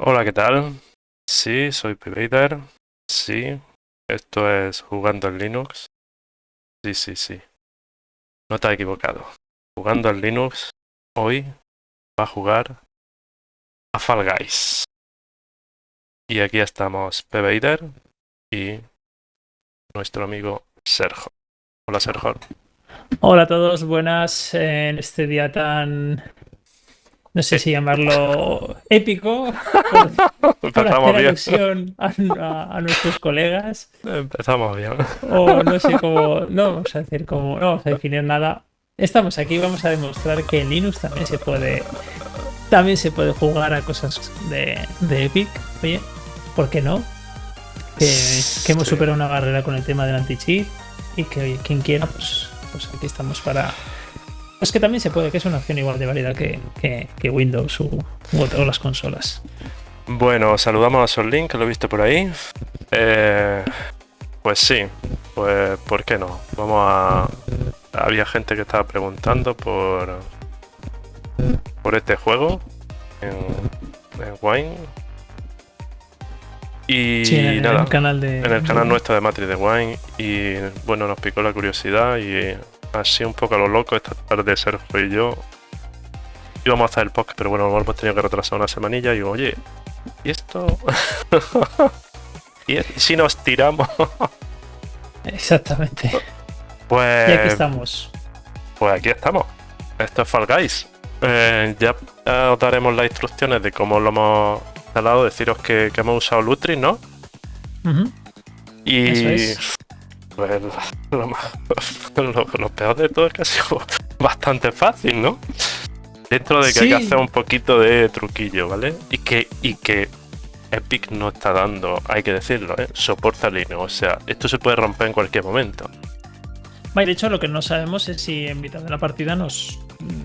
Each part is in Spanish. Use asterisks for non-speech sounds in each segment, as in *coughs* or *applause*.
Hola, ¿qué tal? Sí, soy Pvader. Sí, esto es Jugando en Linux. Sí, sí, sí. No te has equivocado. Jugando en Linux, hoy va a jugar a Fall Guys. Y aquí estamos Pvader y nuestro amigo Sergio. Hola, Sergio. Hola a todos, buenas en este día tan no sé si llamarlo épico, por, *laughs* por hacer alusión a, a, a, nuestros colegas. Empezamos bien. O no sé cómo, no vamos a decir cómo, no vamos a definir nada. Estamos aquí, vamos a demostrar que en Linux también se puede, también se puede jugar a cosas de, de Epic. Oye, ¿por qué no? Que, que hemos sí. superado una barrera con el tema del anti-cheat y que oye, quien quiera, pues, pues aquí estamos para, es que también se puede, que es una opción igual de válida que, que, que Windows o, o, las consolas. Bueno, saludamos a Solin, que lo he visto por ahí. Eh, pues sí, pues ¿por qué no? Vamos a... Había gente que estaba preguntando por, por este juego en, en Wine. Y sí, en, nada, en el canal de... En el canal nuestro de Matrix de Wine. Y bueno, nos picó la curiosidad y así un poco a lo loco esta tarde Sergio y yo íbamos a hacer el podcast, pero bueno, hemos tenido que retrasar una semanilla y digo, oye, ¿y esto? *laughs* ¿Y si nos tiramos? *laughs* Exactamente. Pues... Y aquí estamos. Pues aquí estamos. Esto es Fall Guys. Eh, ya os daremos las instrucciones de cómo lo hemos instalado. Deciros que, que hemos usado Lutri, ¿no? Uh -huh. Y... Eso es pues lo, *laughs* lo, lo, peor de todo es que ha sido *laughs* bastante fácil, ¿no? Dentro de que sí. hay que hacer un poquito de truquillo, ¿vale? Y que, y que Epic no está dando, hay que decirlo, ¿eh? Soporta Linux, o sea, esto se puede romper en cualquier momento. De hecho, lo que no sabemos es si en mitad de la partida nos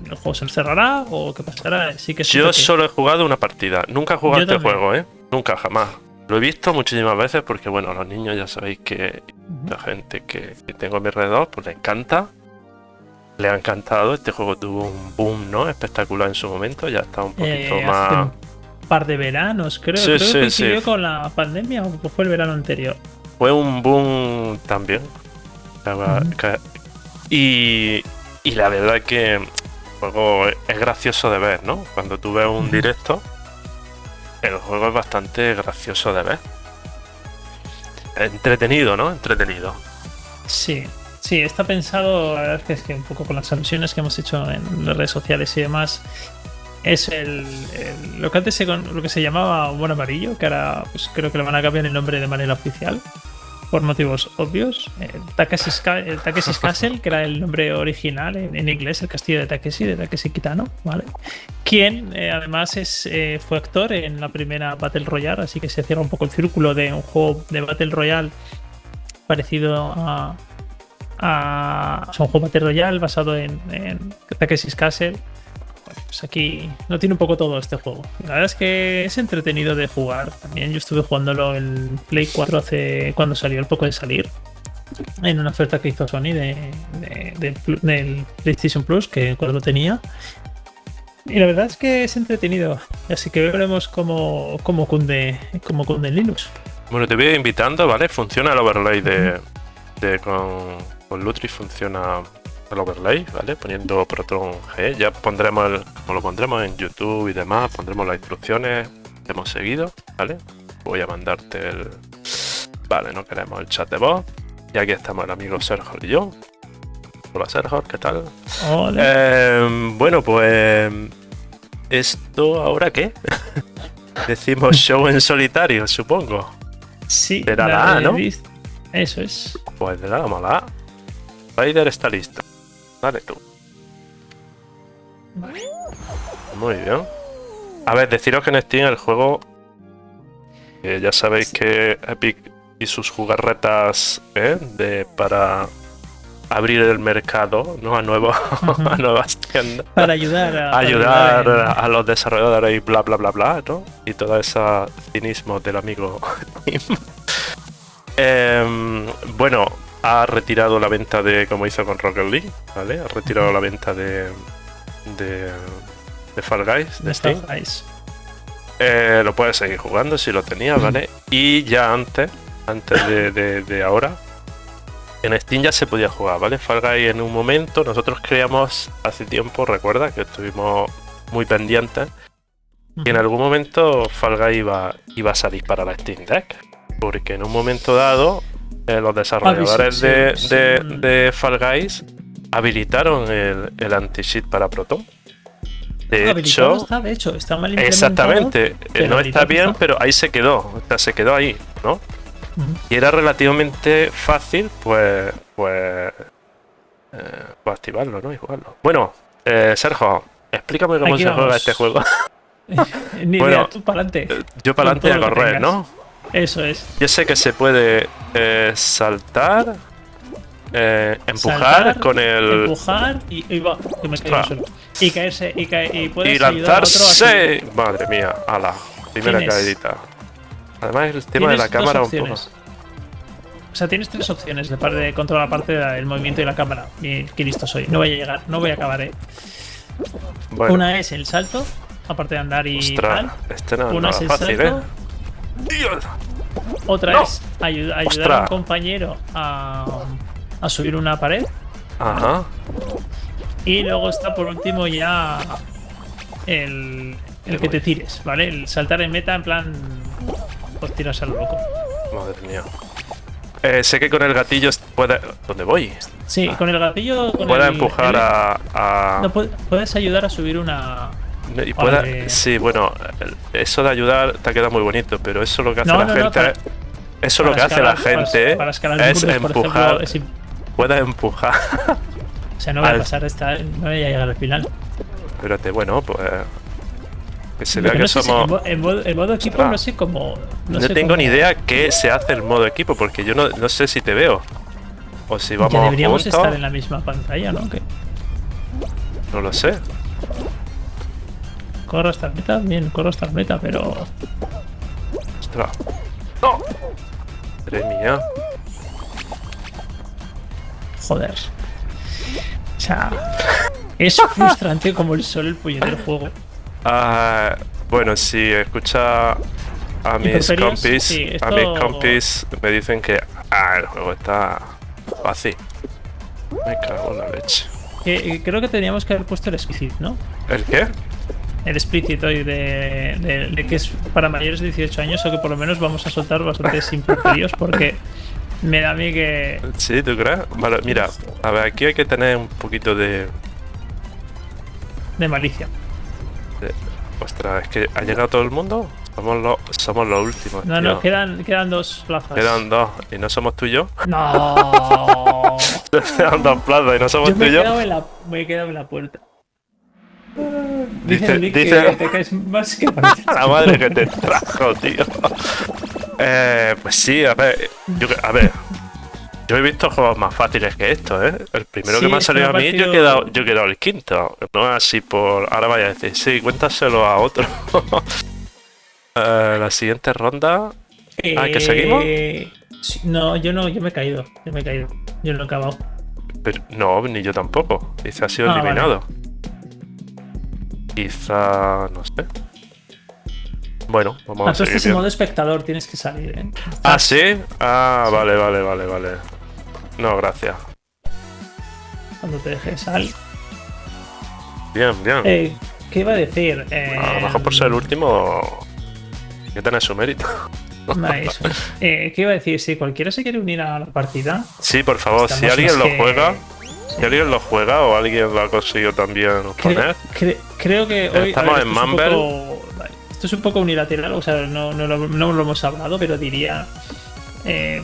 el juego se encerrará o qué pasará. Sí que Yo que... solo he jugado una partida, nunca he jugado este juego, ¿eh? Nunca, jamás. Lo he visto muchísimas veces porque, bueno, los niños ya sabéis que la gente que, que, tengo a mi alrededor, pues le encanta. Le ha encantado. Este juego tuvo un boom, ¿no? Espectacular en su momento. Ya está un poquito eh, más. Un par de veranos, creo. Sí, creo sí, que sí. con la pandemia o fue el verano anterior. Fue un boom también. Uh -huh. Y, y la verdad que el juego es gracioso de ver, ¿no? Cuando tú ves un uh -huh. directo el juego es bastante gracioso de ver. Entretenido, ¿no? Entretenido. Sí, sí, está pensado, la verdad es que, es que un poco con las alusiones que hemos hecho en las redes sociales y demás, es el, lo que antes se, lo que se llamaba Humor Amarillo, que ahora pues, creo que le van a cambiar el nombre de manera oficial, por motivos obvios. El Takeshi's, Takeshi's *laughs* Castle, que era el nombre original en, en, inglés, el castillo de Takeshi, de Takeshi Kitano, ¿vale? Quien eh, además es, eh, fue actor en la primera Battle Royale, así que se cierra un poco el círculo de un juego de Battle Royale parecido a. a o sea, un juego Battle Royale basado en, en Takeshi's Castle. Pues aquí lo tiene un poco todo este juego. La verdad es que es entretenido de jugar. También yo estuve jugándolo en Play 4 hace cuando salió el poco de salir. En una oferta que hizo Sony de, de, de, del PlayStation Plus, que cuando lo tenía. Y la verdad es que es entretenido. Así que veremos cómo, cómo, cunde, cómo cunde Linux. Bueno, te voy invitando, ¿vale? Funciona el overlay de, de con, con Lutri, funciona el overlay, ¿vale? Poniendo Proton G. Ya pondremos, el, como lo pondremos en YouTube y demás, pondremos las instrucciones que hemos seguido, ¿vale? Voy a mandarte el... Vale, no queremos el chat de voz. Y aquí estamos el amigo Sergio y yo. Hola Sergio, ¿qué tal? Hola. Eh, bueno, pues... ¿Esto ahora qué? *laughs* Decimos show en solitario, supongo. Sí. Será la A, ¿no? Eso es. Pues le damos la A. Spider está listo. Dale tú. Muy bien. A ver, deciros que en Steam el juego... Eh, ya sabéis que Epic y sus jugarretas ¿eh? de, para abrir el mercado ¿no? a, nuevo, *laughs* -huh. a nuevas tiendas. Para ayudar a, ayudar a, a, los desarrolladores y bla bla bla bla, ¿no? Y todo ese cinismo del amigo *laughs* eh, bueno, ha retirado la venta de, como hizo con Rocket League, ¿vale? Ha retirado la venta de, de, de Fall Guys, de, de Steam. Guys. eh, lo puedes seguir jugando si lo tenías, ¿vale? Y ya antes, antes de, de- de ahora, en Steam ya se podía jugar, ¿vale? Fall Guys en un momento, nosotros creíamos hace tiempo, recuerda, que estuvimos muy pendientes, y en algún momento Fall Guys iba, iba a salir para la Steam Deck. Porque en un momento dado, eh, los desarrolladores de, sí, de- sí. de Fall Guys habilitaron el, el anti-cheat para Proton. De Habilitado hecho, está, de hecho, está mal implementado. exactamente, eh, no está bien, está. pero ahí se quedó, o sea, se quedó ahí, ¿no? Y era relativamente fácil, pues, pues, eh, pues activarlo, ¿no? Y jugarlo. Bueno, eh, Sergio, explícame cómo Aquí se juega este juego. *laughs* Ni Bueno, idea, tú para adelante. Yo para adelante a correr. ¿no? Eso es. Yo sé que se puede eh, saltar, eh, empujar Saltar, con el. Empujar y, y va, que me. Y caerse, y, cae, y puedes Y ayudar a otro lanzarse. Madre mía, a la primera caídita. Además, el tema de la cámara un poco. O sea, tienes tres opciones de parte de controlar parte del movimiento y la cámara. Y qué listo soy. No voy a llegar, no voy a acabar, eh. Bueno, Una es el salto, aparte de andar y ostras, tal. este no Una es el fácil, salto. ¿eh? Dios. Otra No. ayu- ayudar a un compañero a, a subir una pared. Ajá. Y luego está por último ya el, el que te tires, ¿vale? El saltar en meta en plan. Pues tiras a lo loco. Madre mía. Eh, sé que con el gatillo puede. ¿Dónde voy? Sí, con el gatillo. Con Puede el- empujar el- a. a- No, puede- puedes ayudar a subir una. Y puede- Vale. Sí, bueno, eso de ayudar te ha quedado muy bonito, pero eso lo que hace No, la no, no, gente. para- eso lo que para hace la gente para, para es empujar. ejemplo, es Puede empujar. o sea, no voy a pasar esta. No voy a llegar al final. Espérate, bueno, pues. Que se vea que no sé somos. en, mo- en modo, en modo equipo no sé cómo. No, sé tengo cómo- ni idea qué se hace el modo equipo, porque yo no, no sé si te veo. O si vamos Ya deberíamos juntos. estar en la misma pantalla, ¿no? Que No lo sé. Corro hasta el meta, bien, corro hasta el meta, pero. Ostras. ¡No! Madre mía. Joder. O sea. Es frustrante como el sol el puñetero juego. Ah, bueno, si escucha a mis compis, sí, a mis compis me dicen que ah, el juego está fácil. Me cago en la leche. Eh, creo que teníamos que haber puesto el explicit, ¿no? ¿El qué? El explicit hoy de, de- de que es para mayores de 18 años o que por lo menos vamos a soltar bastantes improperios porque me da a mí que. ¿Sí, tú crees? Vale, mira, a ver, aquí hay que tener un poquito de... de malicia. de- Ostras, es que ha llegado todo el mundo. Somos los, somos los últimos. No, tío. no, quedan, quedan dos plazas. Quedan dos y no somos tú y yo. No. *laughs* Quedan dos plazas y no somos Yo tú y yo. en la, me he quedado en la puerta. Dice- Nick dice- que te caes más que. *laughs* La madre que te trajo, tío. Eh, pues sí, a ver, yo, a ver. Yo he visto juegos más fáciles que esto, ¿eh? El primero Sí, que me ha salido a mí, yo he, quedado, yo he quedado el quinto. No así por... Ahora vaya a decir, sí, cuéntaselo a otro. *laughs* Eh, la siguiente ronda... Ah, ¿que seguimos? Eh, sí, No, yo no, yo me he caído. Yo me he caído. Yo no he acabado. Pero, no, ni yo tampoco. Dice, ha sido Ah, vale. Quizá... no sé. Bueno, vamos Ah, a tú estás en modo espectador, tienes que salir, ¿eh? Ah, ¿sí? Ah, Sí. vale, vale, vale, vale. No, gracias. Cuando te dejes sal. Bien, bien. Eh, ¿Qué iba a decir? Eh, A lo mejor por ser el último... Que tiene su mérito. *laughs* eso es. Eh, ¿Qué iba a decir? Si cualquiera se quiere unir a la partida. Sí, por favor, si alguien lo que- juega... Alguien lo juega o alguien lo ha conseguido también poner... cre- creo que hoy. Estamos en es Mumble. poco- esto es un poco unilateral, o sea, no, no, lo, no lo hemos hablado, pero diría. Eh,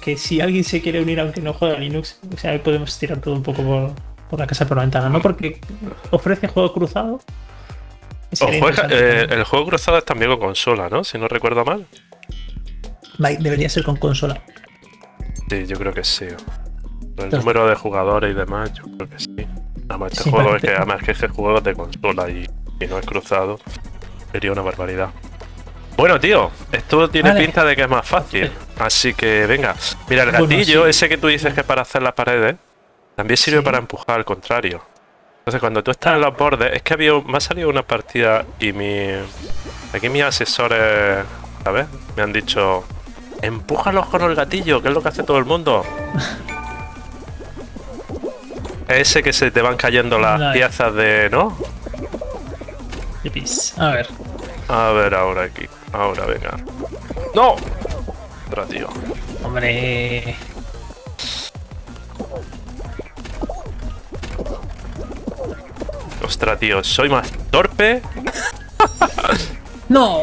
que si alguien se quiere unir aunque no juega Linux, o sea, podemos tirar todo un poco por, por la casa por la ventana, ¿no? Porque ofrece juego cruzado. juega, eh, el juego cruzado es también con consola, ¿no? Si no recuerdo mal. Debería ser con consola. Sí, yo creo que sí. El Entonces- número de jugadores y demás, yo creo que sí. Además, este Sí, juego es que, además que este juego es de consola y, y no es cruzado. Sería una barbaridad. Bueno, tío, esto tiene Vale. pinta de que es más fácil. Así que venga. Mira, el Bueno, gatillo, sí. ese que tú dices que es para hacer las paredes, también sirve Sí. para empujar al contrario. Entonces, cuando tú estás en los bordes, es que había, me ha salido una partida y mi, Aquí mis asesores, ¿sabes? Me han dicho, empújalos con el gatillo, que es lo que hace todo el mundo. *laughs* Ese que se te van cayendo las piezas de... ¿no? Yipis. A ver. A ver ahora aquí. Ahora, venga. ¡No! Otra, tío. Hombre. Ostras, tío, soy más torpe. *laughs* No.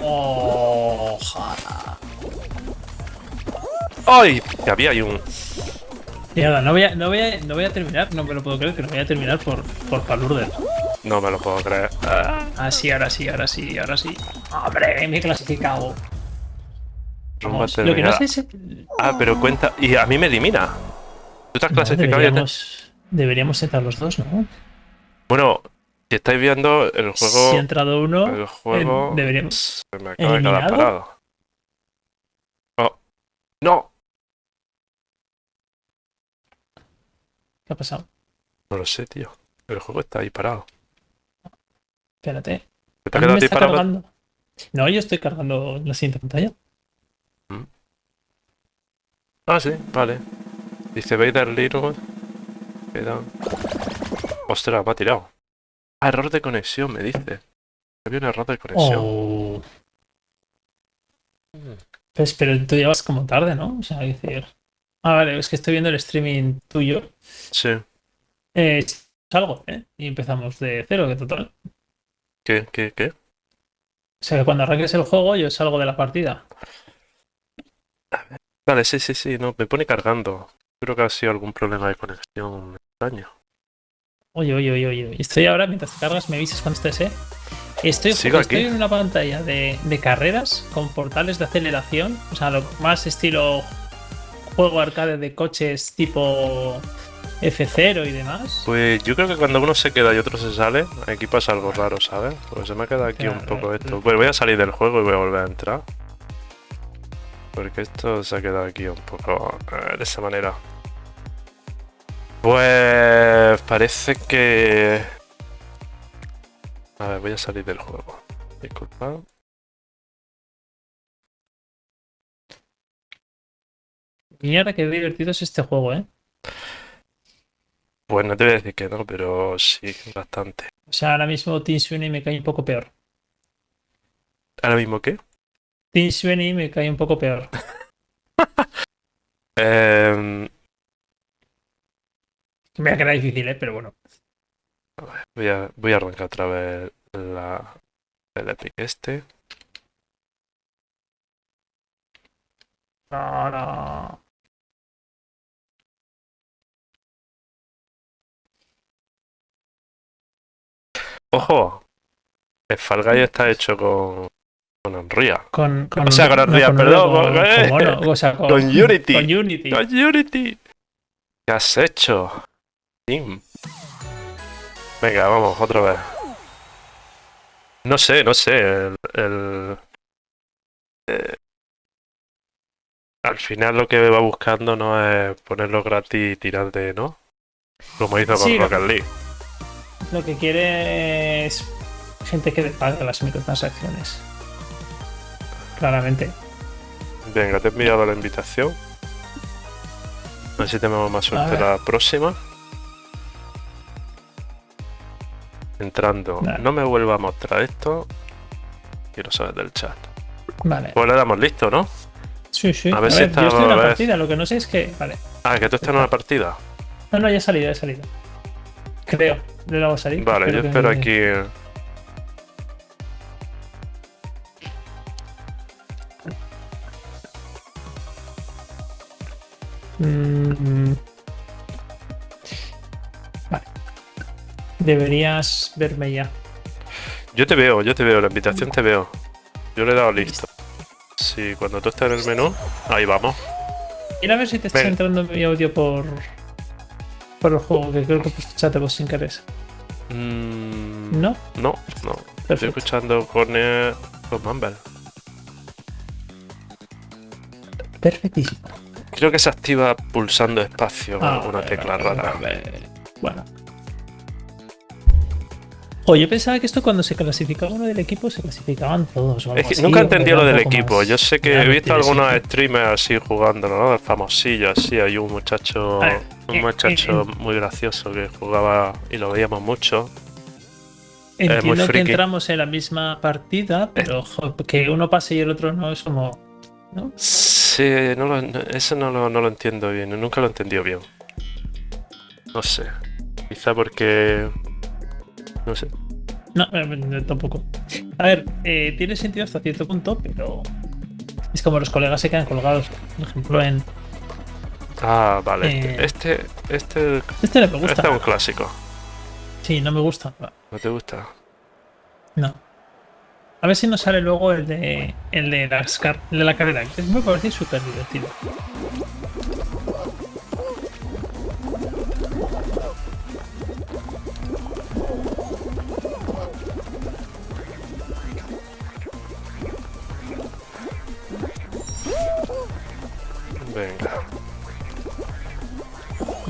Ojalá. ¡Ay! Que había ahí un... Mierda, no voy a, no voy a, no voy a terminar, no me lo puedo creer que no voy a terminar por, por Palurder. No me lo puedo creer. Ah, Ah, sí, ahora sí, ahora sí, ahora sí. Hombre, me he clasificado. Vamos, lo que no sé es. Ah, pero cuenta... Y a mí me elimina. Tú te has clasificado y ya te- deberíamos, deberíamos entrar los dos, ¿no? Bueno, si estáis viendo el juego... Si ha entrado uno, El juego... eh, deberíamos- Se me acaba de quedar parado. Oh. ¡No! ¿Qué ha pasado? No lo sé, tío. El juego está ahí parado. Espérate. ¿Te me está parado? cargando. No, yo estoy cargando la siguiente pantalla. Ah, sí, vale. Dice Vader Little. Ostras, me ha tirado. Ah, error de conexión, me dice. Había un error de conexión. Oh. Pues, pero tú ya vas como tarde, ¿no? O sea, decir. Ah, vale, es que estoy viendo el streaming tuyo. Sí. Eh, salgo, ¿eh? Y empezamos de cero, que total. ¿Qué, qué, qué? O sea, que cuando arranques el juego, yo salgo de la partida. Vale, sí, sí, sí, no, me pone cargando. Creo que ha sido algún problema de conexión extraño. Oye, oye, oye, oye. Estoy ahora, mientras te cargas, me avisas cuando estés, ¿eh? Estoy, Sigo estoy aquí. en una pantalla de, de carreras con portales de aceleración. O sea, lo más estilo juego arcade de coches tipo F0 y demás. Pues yo creo que cuando uno se queda y otro se sale, aquí pasa algo raro, ¿sabes? Porque se me ha quedado aquí un poco esto. Pues voy a salir del juego y voy a volver a entrar. Porque esto se ha quedado aquí un poco eh, de esa manera. Pues parece que... A ver, voy a salir del juego. Disculpa. Mierda, qué divertido es este juego, ¿eh? Pues no te voy a decir que no, pero sí, bastante. O sea, ahora mismo Team Sweeney me cae un poco peor. ¿Ahora mismo qué? Team Sweeney me cae un poco peor. *laughs* Em, Me ha quedado difícil, ¿eh? Pero bueno. Voy a, voy a arrancar otra vez la, el Epic este. No, no. ¡Ojo! El Fall Guy está hecho con, con Unreal. Con, con O sea, con Unreal, perdón, Con, con- con mono, o sea, con, con Unity. Con Unity. ¡Con Unity! ¿Qué has hecho? Tim. Venga, vamos, otra vez. No sé, no sé. El, el- eh, al final lo que va buscando no es ponerlo gratis y tirar de, ¿no? Como hizo con Sí, Rocket League. Lo que quiere es gente que le paga las microtransacciones. Claramente. Venga, te he enviado la invitación. A ver si tenemos más suerte la próxima. Entrando. No me vuelva a mostrar esto. Quiero saber del chat. Vale. Pues le damos listo, ¿no? Sí, sí. a A ver ver, si está- yo estoy en una partida, lo que no sé es que. Vale. Ah, que tú estás en una partida. No, no, ya he salido, ya he salido. Creo. Le vamos a salir. Vale, yo espero aquí. Mm. Vale. Deberías verme ya. Yo te veo, yo te veo, la invitación te veo. Yo le he dado listo. Sí, cuando tú estás en el menú, ahí vamos. Mira a ver si te está entrando mi audio por. Por el juego, que creo que de voz sin querer. Mm, ¿No? No, no. Estoy escuchando con, eh, con Mumble. Perfectísimo. Creo que se activa pulsando espacio Ah, vale, tecla rara. Bueno. O yo pensaba que esto cuando se clasificaba uno del equipo se clasificaban todos. o algo Es que así, nunca entendí lo del equipo. Yo sé que he visto algunos streamers así jugando, ¿no? Famosillos, así. Hay un muchacho, ver, un eh, muchacho eh, muy gracioso que jugaba y lo veíamos mucho. Entiendo que entramos en la misma partida, pero que uno pase y el otro no es como. ¿no? Sí, no lo- no- eso no lo, no lo entiendo bien. Nunca lo he entendido bien. No sé. Quizá porque. No sé. No, eh, tampoco. A ver, eh, tiene sentido hasta cierto punto, pero. Es como los colegas se quedan colgados. Por ejemplo, en. Ah, vale. Eh. Este, este, Este no me este gusta. es un clásico. Sí, no me gusta. ¿No te gusta? No. A ver si nos sale luego el de el de, las el de la carrera, que es muy parecido y súper divertido.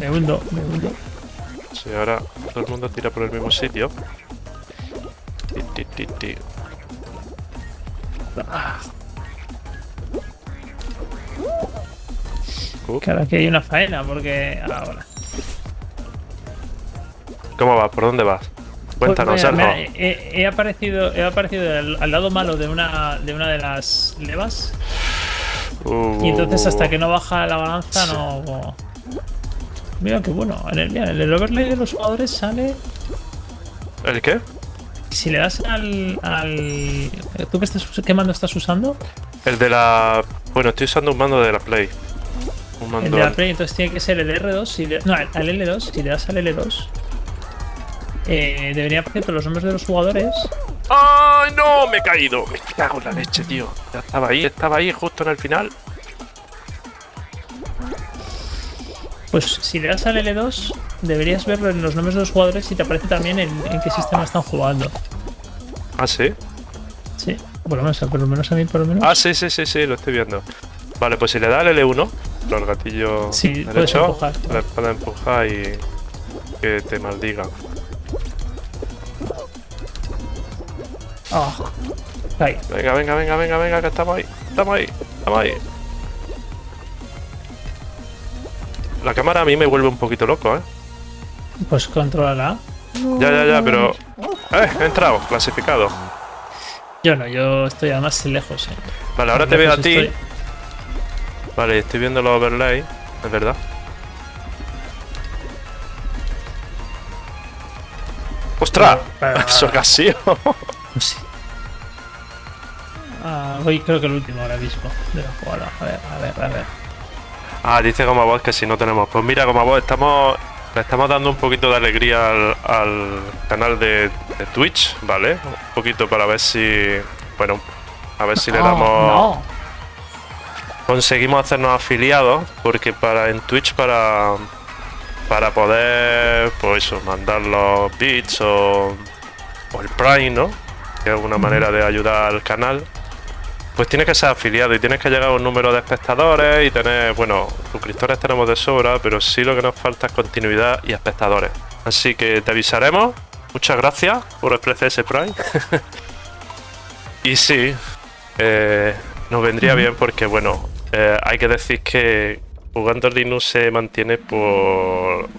Me hundo, me hundo. Sí, ahora todo el mundo tira por el mismo sitio. Ti, ti, ti, ti. Up. Que hay una faena, porque. Ahora. ¿Cómo vas? ¿Por dónde vas? Cuéntanos, Pues mira, mira, he, he aparecido, he aparecido al, al lado malo de una, de una de las levas. Y entonces hasta que no baja la balanza Sí. no. Mira qué bueno. En el, mira, en el overlay de los jugadores sale. ¿El qué? Si le das al. al ¿Tú qué, estás, qué mando estás usando? El de la... Bueno, estoy usando un mando de la Play. Un El mando... de la Play, entonces tiene que ser el R2. Si le- no, al al L2. Si le das al L2, eh, debería aparecer los nombres de los jugadores. ¡Ay, no! Me he caído. Me cago en la leche, tío. Ya estaba ahí, estaba ahí justo en el final. Pues si le das al L2, deberías ver los nombres de los jugadores y te aparece también en, en qué sistema están jugando. Ah, sí. Sí, por lo menos, por lo menos a mí, por lo menos. Ah, sí, sí, sí, sí, lo estoy viendo. Vale, pues si le da el L1, los gatillos Sí, puedes derecho, empujar. le puedes empujar y que te maldiga. Ah, ahí. Venga, venga, venga, venga, venga, que estamos ahí, estamos ahí, estamos ahí. La cámara a mí me vuelve un poquito loco, ¿eh? Pues controlala. Ya, ya, ya, pero... ¡Eh! He entrado, clasificado. Yo no, yo estoy además lejos. eh. Vale, ahora te veo a ti. estoy. Vale, estoy viendo los overlay, es verdad. ¡Ostras! Pero- *laughs* ¡Eso! No *laughs* sé. Ah, voy creo que el último ahora mismo de la jugada. A ver, a ver, a ver. Ah, dice como vos que si no tenemos. Pues mira, como vos estamos. Le estamos dando un poquito de alegría al, al canal de, de Twitch, ¿vale? Un poquito para ver si. Bueno, a ver si le Oh, damos. no. Conseguimos hacernos afiliados, porque para en Twitch para. Para poder, pues eso, mandar los bits o. O el Prime, ¿no? Que es una manera de ayudar al canal. Pues tienes que ser afiliado y tienes que llegar a un número de espectadores y tener, bueno, suscriptores tenemos de sobra, pero sí lo que nos falta es continuidad y espectadores. Así que te avisaremos. Muchas gracias por ofrecer ese Prime. *laughs* y sí, eh, nos vendría bien porque, bueno, eh, hay que decir que jugando Linux se mantiene por...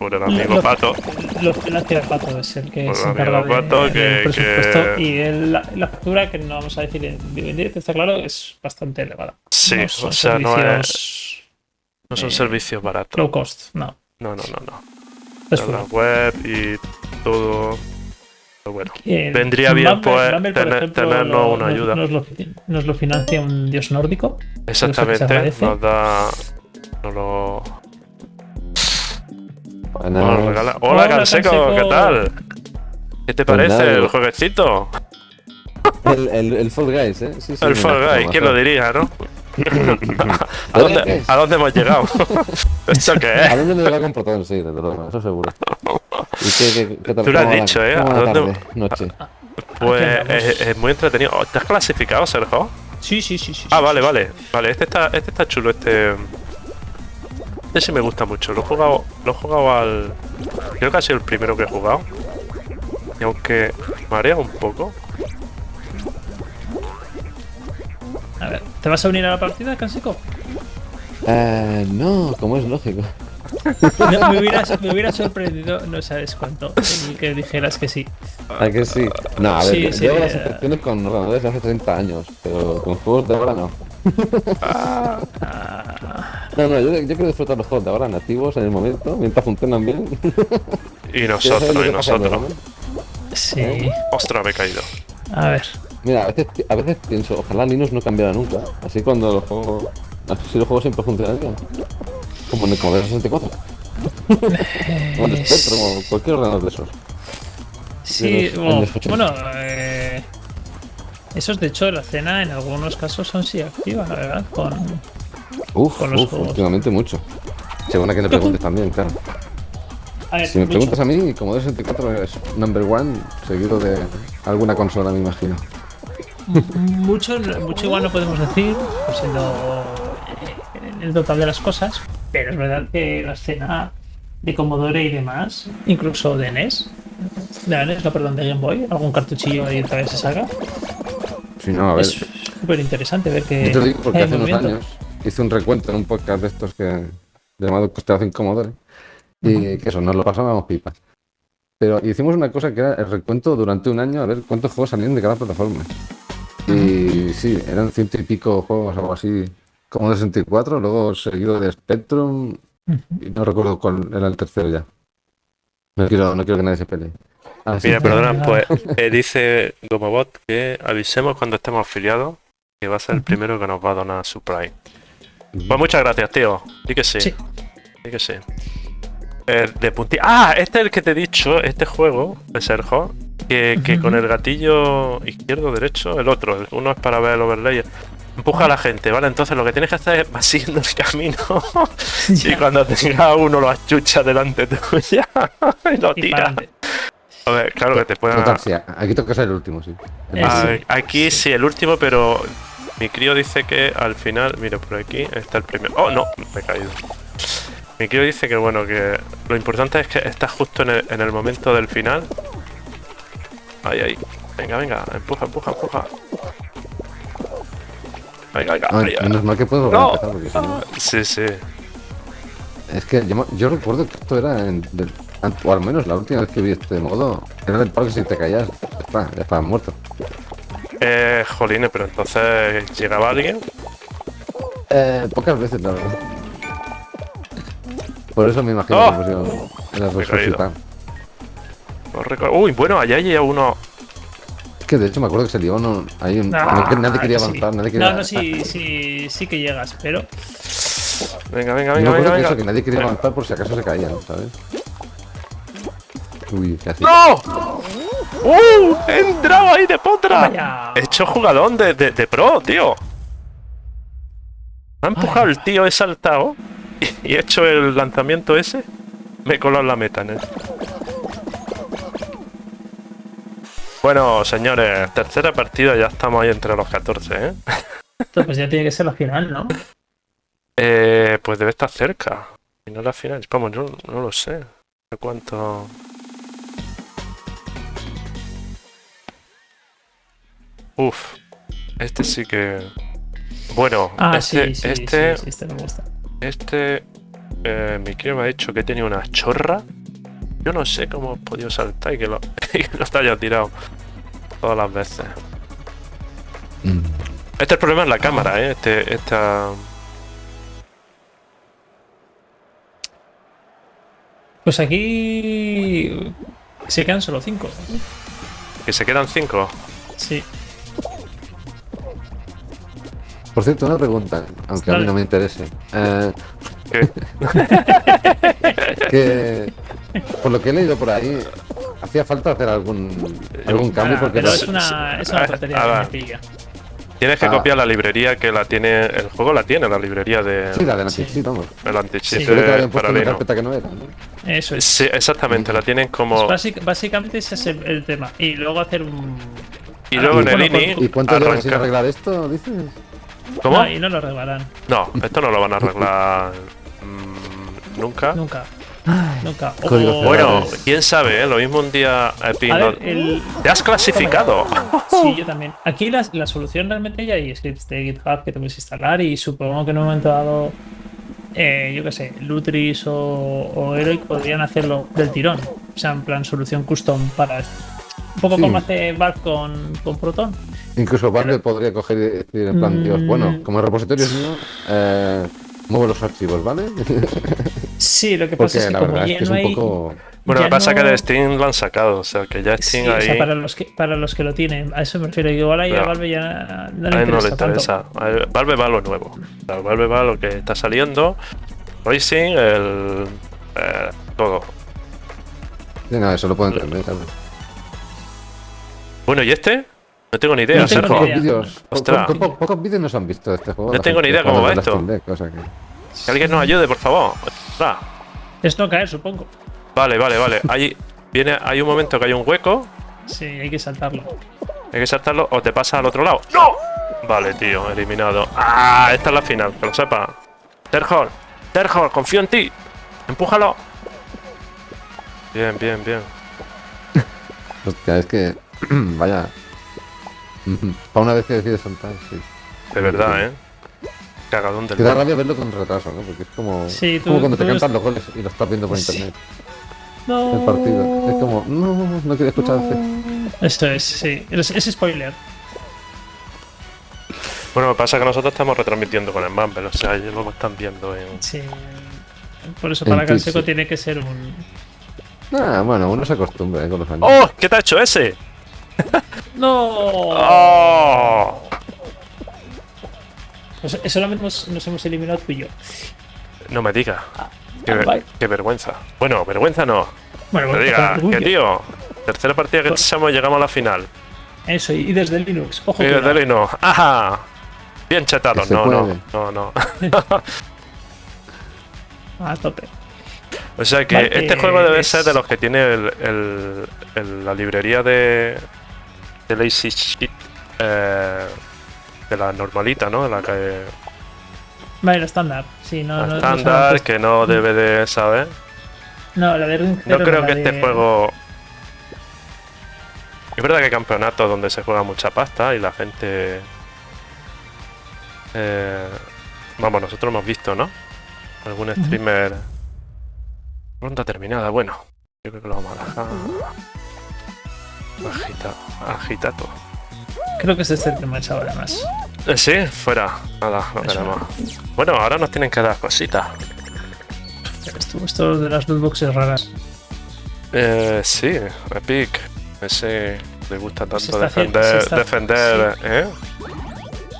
Por el amigo Lo- Pato. Lo financia el pato, es el que Por se encarga de, del presupuesto. que- Y el- la, la factura, que no vamos a decir en directo, está claro, es bastante elevada. Sí, No o son sea, no es... No son eh, servicios baratos. Low cost, no. No, no, no, no. Es la web y todo. Pero bueno, Eh, vendría bien, pues, Bumble, por tener- ejemplo, tenernos lo- una nos- ayuda. Nos lo, nos lo financia un dios nórdico. exactamente. Nos da. Nos lo. Buenas. nos lo regala. Hola, Hola, Canseco, Canseco. ¿qué tal? ¿Qué te Pues parece nada, el jueguecito? El, el, el Fall Guys, ¿eh? Sí, sí, el Fall Guys, ¿quién lo diría, no? *laughs* ¿A dónde. ¿A dónde hemos llegado? *laughs* ¿Esto qué ¿A es? dónde me lo va a comprar? Sí, desde luego, eso seguro. ¿Y qué, qué, qué tal? Tú lo has ¿Cómo va la- dicho, ¿eh? ¿A dónde- tarde, noche? Pues Aquí andamos. es, es muy entretenido. Oh, ¿Te has clasificado, Sergio? Sí, sí, sí. sí Ah, sí, vale, sí. vale. Vale, este está, este está chulo, este. Este sí me gusta mucho. Lo he jugado, lo he jugado al. Creo que ha sido el primero que he jugado. Y aunque marea un poco. A ver, ¿te vas a unir a la partida, Cansico? Eh, no, como es lógico. No, me, hubiera, me hubiera sorprendido, no sabes cuánto, el que dijeras que sí. ¿A que sí? No, a ver, Sí, yo sí, llevo las eh. infecciones con ordenadores de hace 30 años, pero con juegos de ahora no. *laughs* No, no, yo, yo quiero disfrutar los juegos de ahora nativos en el momento, mientras funcionan bien. *laughs* Y nosotros, y nosotros. ¿no? sí. Ostras, me he caído. A ver. Mira, a veces, a veces pienso, ojalá Linux no cambiara nunca. Así cuando los juegos. Así los juegos siempre funcionan bien. Como en el Commodore 64. o *laughs* en el Spectrum o cualquier ordenador de esos. Sí, los bueno, años 80. bueno, eh, esos de hecho la cena en algunos casos son sí activa, la verdad, con Uf, Con los uf, juegos. últimamente mucho. Según a quien le preguntes también, claro. A ver, Si me mucho. preguntas a mí, Commodore 64 es number one, seguido de alguna consola, me imagino. mucho, mucho igual no podemos decir, pues siendo eh, el total de las cosas, pero es verdad que la escena de Commodore y demás, incluso de NES, de NES, no, perdón, de Game Boy, algún cartuchillo ahí otra vez se saca, Si no, a ver. es súper interesante ver que Yo te digo porque hace unos años hice un recuento en un podcast de estos que llamado Constelación Commodore y que eso, nos lo pasábamos pipas. Pero hicimos una cosa que era el recuento durante un año a ver cuántos juegos salían de cada plataforma. Y sí, eran ciento y pico juegos, algo así, como de 64, luego seguido de Spectrum y no recuerdo cuál era el tercero ya. No quiero, no quiero que nadie se pelee. Ah, sí. Mira, perdona, Ah. pues eh, dice Gomobot que avisemos cuando estemos afiliados que va a ser el primero que nos va a donar su Prime. Pues muchas gracias, tío. Di que sí. Sí. Di que sí. Eh, de punti Ah, este es el que te he dicho, este juego, de Sergio, que, que con el gatillo izquierdo derecho, el otro, el- uno es para ver el overlay. Empuja a la gente, ¿vale? Entonces lo que tienes que hacer es vas *laughs* siguiendo el camino *laughs* y cuando tenga uno lo achucha delante tuya *laughs* y lo tira. A ver, claro que te pueden... Total, sí, aquí toca ser el último, sí. Eh, Ah. Aquí sí, el último, pero mi crío dice que al final, mira, por aquí está el primero. ¡Oh, no! Me he caído. Mi crío dice que, bueno, que lo importante es que estás justo en el, en el momento del final. Ahí, ahí. Venga, venga, empuja, empuja, empuja. Venga, venga, Ay, ahí, ahí. menos mal que puedo volver No. a empezar porque si no- Sí, sí. Es que yo, yo recuerdo que esto era, en, del- o al menos la última vez que vi este modo, era del palo que si te caías, ya está, ya estabas muerto. Eh, jolines, pero entonces llegaba alguien. Eh, pocas veces, la verdad. Por eso me imagino ¡Oh! que pusieron resucitar. No Uy, bueno, allá hay uno. Es que de hecho me acuerdo que se lió uno, ahí un- Ah, no que nadie quería sí. avanzar, nadie quería... No, no, sí, sí, sí que llegas, pero Venga, venga, Yo me venga, acuerdo venga, que eso, que nadie quería Venga. avanzar por si acaso se caían, ¿sabes? Uy, casi. ¡No! ¡Uh! ¡He entrado ahí de potra! Vaya. He hecho jugadón de, de, de pro, tío. Me ha empujado Ay. el tío, he saltado y, y he hecho el lanzamiento ese. Me he colado en la meta, ¿no? Bueno, señores, tercera partida, ya estamos ahí entre los 14, ¿eh? esto pues ya tiene que ser la final, ¿no? Eh, pues debe estar cerca. Y no la final. Vamos, yo no lo sé. ¿De cuánto? Uf. Este sí que. Bueno, Ah, este, sí, sí, este, sí, sí, este me gusta. este. eh, mi crío me ha dicho que tenía una chorra. Yo no sé cómo he podido saltar y que lo, *laughs* y que lo haya tirado todas las veces. Mm. Este es el problema en la cámara, ¿eh? Este, esta. Pues aquí se quedan solo cinco. Que se quedan cinco. Sí. Por cierto, una pregunta, aunque a mí no me interese. Eh, ¿Qué? *laughs* que por lo que he leído por ahí, hacía falta hacer algún, algún cambio Ah, porque pero no- es una, es una Ah, tontería ah, que me pilla. Tienes que Ah. copiar la librería que la tiene. El juego la tiene, la librería de. Sí, la de la Sí. vamos. El anti-cheat Sí. Que no era. ¿no? Eso es. Sí, exactamente, la tienen Pues como. básic- básicamente ese es el, el tema. Y luego hacer un. Y luego en el Bueno, INI. ¿Y cuánto llevan sin arreglar esto, dices? ¿Cómo? No, y no lo arreglarán. No, esto no lo van a arreglar. mm, nunca. Nunca. Nunca. Bueno, quién sabe, ¿eh? lo mismo un día Epic ver, el, ¡Te has clasificado! Sí, yo también. Aquí la, la solución realmente ya hay scripts de GitHub que te puedes instalar y supongo que en un momento dado, eh, yo qué sé, Lutris o, o Heroic podrían hacerlo del tirón. O sea, en plan solución custom para esto. Un poco Sí. como hace Valve con, con Proton. Incluso Valve podría coger y decir en plan, Dios, Mm. bueno, como el repositorio es mío, eh, muevo los archivos, ¿vale? *laughs* Sí, lo que Porque pasa es que la como verdad ya es que es no un hay... poco... Bueno, ya lo que pasa es que no- de Steam lo han sacado, o sea, que ya Sí, Steam o sea, ahí, para los, que, para los que lo tienen, a eso me refiero. Igual ahí a. Valve ya no le a él no le interesa tanto. interesa. Valve va a lo nuevo. O sea, Valve va a lo que está saliendo. Racing, el... eh, todo. Sí, no, eso lo puedo entender, claro. Bueno, ¿y este? No tengo ni idea, No tengo Sergio. ni Pocos idea. vídeos, po- Ostras. po- po- pocos vídeos nos han visto de este juego. No tengo ni idea cómo va esto. Steam Deck, o sea que- Que alguien nos ayude, por favor. Ostras. Es no caer, supongo. Vale, vale, vale. Hay, viene, hay un momento que hay un hueco, Sí, hay que saltarlo. hay que saltarlo o te pasas al otro lado. ¡No! Vale, tío, eliminado. ¡Ah! Esta es la final, que lo sepa. Terhor, Terhor, confío en ti. Empújalo. Bien, bien, bien. *laughs* Hostia, es que. *clears throat* Vaya. *clears throat* Para una vez que decides saltar, sí. De verdad, ¿eh? Cagadón del Que da rabia verlo con retraso, ¿no? Porque es como. Sí, es tú- como cuando te cantan los goles y lo estás viendo por Sí. internet. No. El partido. Es como. No, no quería escucharte. Esto es, sí. Es, es spoiler. Bueno, lo que pasa es que nosotros estamos retransmitiendo con el Mumble, o sea, ellos lo están viendo en... Sí. Por eso para Canseco sí. tiene que ser un. Ah, bueno, uno se acostumbra ¿eh? con los años. ¡Oh! ¿Qué te ha hecho ese? ¡No! ¡Oh! Pues solamente nos, nos hemos eliminado tú y yo. No me digas. Qué, ver- qué vergüenza. Bueno, vergüenza no. Bueno, Me bueno, diga, que tío, tercera partida que echamos llegamos a la final. Eso, y desde el Linux. Ojo, Y que desde no. no. ¡Ajá! Bien chetado. No, no, no, no. *laughs* A tope. O sea que Vale, este juego debe es- ser de los que tiene el, el- el- la librería de, de Lazy eh, de la normalita, ¿no? De la que Vale, la estándar. Sí, no, la no, no, estándar, no, que no debe de, ¿sabes? no, la de Ring No creo que de- este juego. Es verdad que hay campeonatos donde se juega mucha pasta y la gente. eh, vamos, nosotros hemos visto, ¿no? Algún streamer. Ronda terminada, bueno. Yo creo que lo vamos a dejar. Agita, agitato. Creo que es este el que me ha echado además. Eh, sí, fuera. Nada, no queremos. Bueno, ahora nos tienen que dar cositas. Esto, esto de las lootboxes raras. Eh, sí, Epic. Ese le gusta tanto haciendo- defender, está- defender, ¿eh?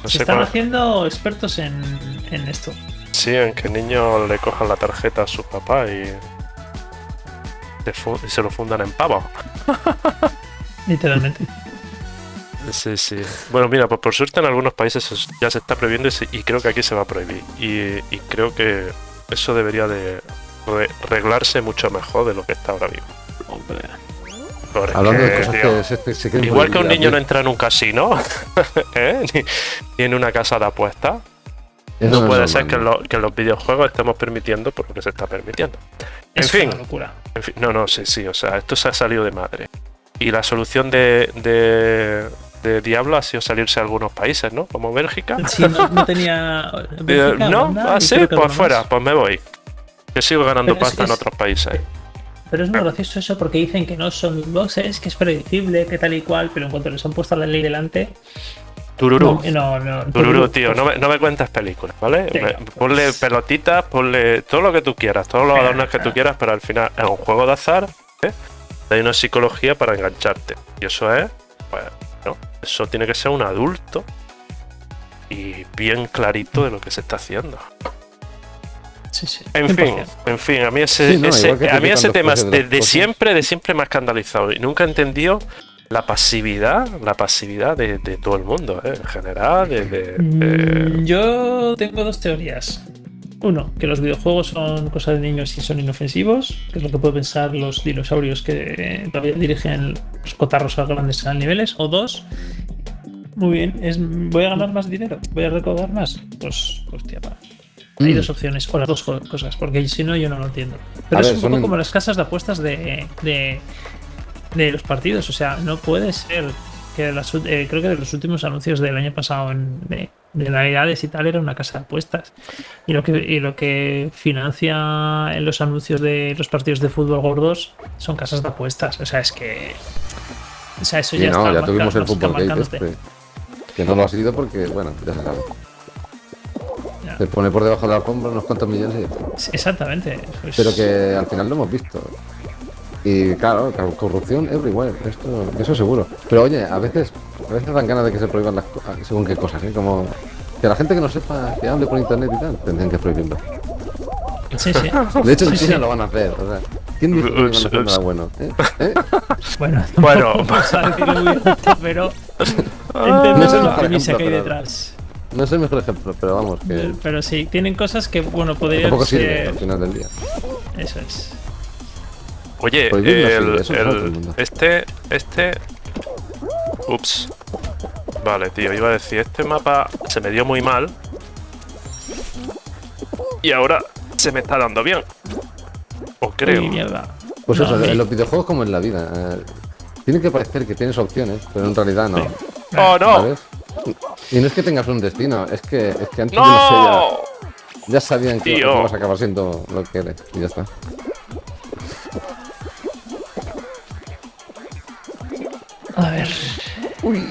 No Se sé están cuál- haciendo expertos en, en esto. Sí, en que el niño le cojan la tarjeta a su papá y, se y se lo fundan en pavo. *laughs* Literalmente. *laughs* Sí, sí. Bueno, mira, pues por suerte en algunos países es- ya se está prohibiendo y, se- y creo que aquí se va a prohibir. Y, y creo que eso debería de re- reglarse mucho mejor de lo que está ahora mismo. Hombre. Porque, Hablando de cosas tío, que se, se- se quieren Igual que un niño no entra en un casino, *laughs* ¿eh? ni, ni en una casa de apuestas, eso no puede ser que, lo- que los videojuegos estemos permitiendo por lo que se está permitiendo. En Es fin. una locura. En fin, no, no, sí, sí, o sea, esto se ha salido de madre. Y la solución de, de, de Diablo ha sido salirse a algunos países, ¿no? Como Bélgica. Sí, no, no *laughs* tenía. Eh, Bélgica, no, Holanda ah, sí, pues fuera, pues me voy. Yo sigo ganando Pero es- pasta en otros países. Pero es muy gracioso eso porque dicen que no son lootboxes, que es predecible, que tal y cual, pero en cuanto les han puesto la ley delante. Tururú. No, no, no. Tururú, *laughs* tío, no me, no me cuentes películas, ¿vale? Me- pues. Ponle pelotitas, ponle todo lo que tú quieras, todos los adornos que tú quieras, pero al final es un juego de azar, ¿eh? Hay una psicología para engancharte. Y eso es, pues, ¿no? Eso tiene que ser un adulto y bien clarito de lo que se está haciendo. Sí, sí. En 100%. fin, en fin, a mí ese, Sí, no, ese- igual que a mí ese tema precios de siempre, de siempre me ha escandalizado y nunca he entendido la pasividad, la pasividad de, de todo el mundo, ¿eh? en general, de, de- de- Mm, Yo tengo dos teorías. Uno, que los videojuegos son cosa de niños y son inofensivos, que es lo que pueden pensar los dinosaurios que todavía dirigen los cotarros a grandes niveles. O dos, muy bien, es voy a ganar más dinero, voy a recaudar más. Pues, hostia, va. Hay Mm. dos opciones, o las dos cosas, porque si no, yo no lo entiendo. Pero A es ver, un poco como las casas de apuestas de, de, de los partidos. O sea, no puede ser que las, eh, creo que de los últimos anuncios del año pasado en- de, de Navidades y tal era una casa de apuestas. Y lo que, y lo que financia en los anuncios de los partidos de fútbol gordos son casas de apuestas. O sea, es que. O sea, eso Sí, ya no, está ya tuvimos el fútbol gate este. Que no lo ha sido porque, bueno, ya se sabe. Ya. Se pone por debajo de la alfombra unos cuantos millones y. Sí, Exactamente. Pues- Pero que al final lo hemos visto. Y claro, corrupción everywhere, esto, eso seguro. Pero oye, a veces, a veces dan ganas de que se prohíban las cosas, según qué cosas, ¿eh? Como que la gente que no sepa que hable por internet y tal, tendrían que prohibirlo. Sí, sí. *laughs* De hecho, en Sí, China sí. lo van a hacer. O sea, ¿quién dijo que no Ups, ups. nada bueno? ¿Eh? ¿Eh? *laughs* Bueno, *laughs* Bueno. vamos a decirlo muy alto, pero No entendemos sé el la premisa que hay detrás. No es el mejor ejemplo, pero vamos, que Pero sí, tienen cosas que, bueno, podrían tampoco sirve ser. al final del día. Eso es. Oye, sí, el, este, este... Ups. Vale, tío, iba a decir, este mapa se me dio muy mal. Y ahora se me está dando bien. O creo. Uy, mierda. Pues No, eso, en los videojuegos como en la vida. eh, tiene que parecer que tienes opciones, pero en realidad no. ¡Oh, no! ¿Sabes? Y no es que tengas un destino, es que, es que antes de ¡No! ya, ya sabían que, que vas a acabar siendo lo que eres. Y ya está. Ver.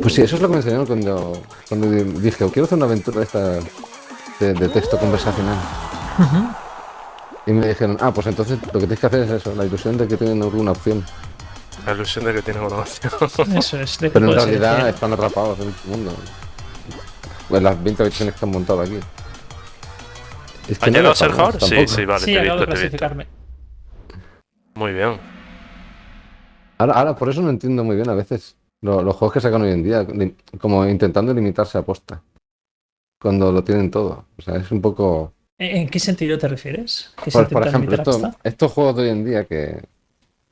Pues sí, eso es lo que me enseñaron cuando, cuando di- dije, quiero hacer una aventura de esta de, de texto conversacional. Y me dijeron, ah, pues entonces lo que tienes que hacer es eso, la ilusión de que tienen alguna opción. La ilusión de que tienes una opción. Eso es. De que Pero en realidad están atrapados en este mundo. En las 20 habitaciones que han montado aquí. Es ¿Ha no llegado era a ser menos Sí, sí, vale, sí, te he visto, te he visto. clasificarme. Muy bien. Ahora, ahora, por eso no entiendo muy bien a veces lo- los juegos que sacan hoy en día, como intentando limitarse a posta. Cuando lo tienen todo. O sea, es un poco. ¿En qué sentido te refieres? ¿Que se Por, ejemplo, esto- estos juegos de hoy en día que.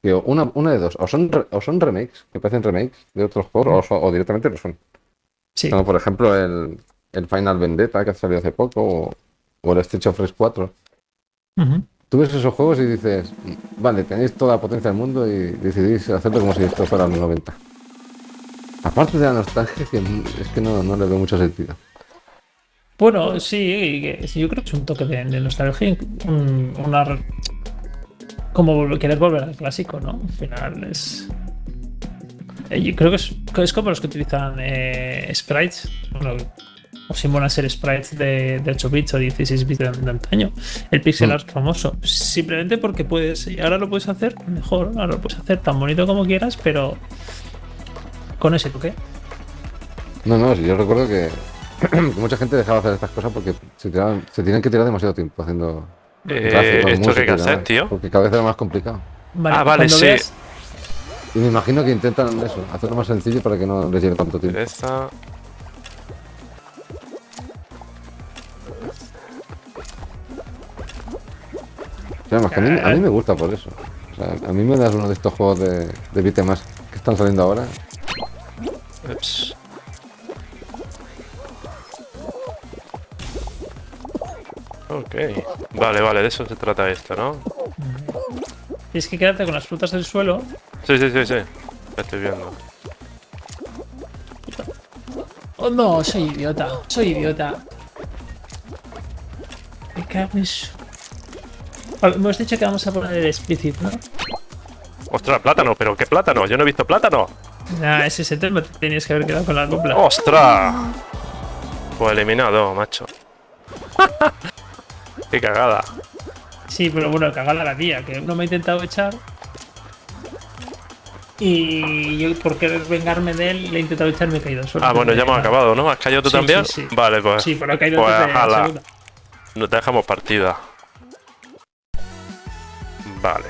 que una, una de dos, o son, o son remakes, que parecen remakes de otros juegos, o, directamente lo son. Sí. Como por ejemplo el, el Final Vendetta que ha salido hace poco, o, o el Street of Rage 4. Ujú. Tú ves esos juegos y dices, vale, tenéis toda la potencia del mundo y decidís hacerlo como si esto fuera los 90. Aparte de la nostalgia, es que no, no le veo mucho sentido. Bueno, sí, yo creo que es un toque de, nostalgia, un- una como querer volver al clásico, ¿no? Al final es eh, creo que es, es como los que utilizan eh, sprites, o simulan ser sprites de, de 8 bits o 16 bits de, de antaño. El pixel Mm. art famoso, simplemente porque puedes, y ahora lo puedes hacer mejor, ahora lo puedes hacer tan bonito como quieras, pero con ese toque. No, no, yo recuerdo que, que *clears throat* mucha gente dejaba de hacer estas cosas porque se, tiraban- se tienen que tirar demasiado tiempo haciendo Eh, ¿Esto hay música que y hacer, tío? Porque cada vez era más complicado. Vale, Ah, vale, sí. veas- Y me imagino que intentan eso, hacerlo más sencillo para que no les lleve tanto tiempo. Además, que a, mí, a mí me gusta por eso. O sea, a mí me das uno de estos juegos de, de beat'em ups que están saliendo ahora. Ups. Ok. Vale, vale, de eso se trata esto, ¿no? Tienes que quedarte con las frutas del suelo. Sí, sí, sí, sí. Lo estoy viendo. Oh no, soy idiota. Soy idiota. Me cago en su- Hemos dicho que vamos a poner el explicit, ¿no? ¡Ostras, plátano! ¿Pero qué plátano? Yo no he visto plátano. Nah, ese es el tema. te Tenías que haber quedado con la copla. ¡Ostras! Pues eliminado, macho. *laughs* qué cagada. Sí, pero bueno, cagada la tía, que uno me ha intentado echar. Y yo, por querer vengarme de él, le he intentado echar y me he caído solo. Ah, bueno, ya hemos acabado, ¿no? ¿Has caído tú Sí, también? sí, sí. Vale, pues. Sí, pero he caído Pues, ala. segunda. Nos dejamos partida. Vale.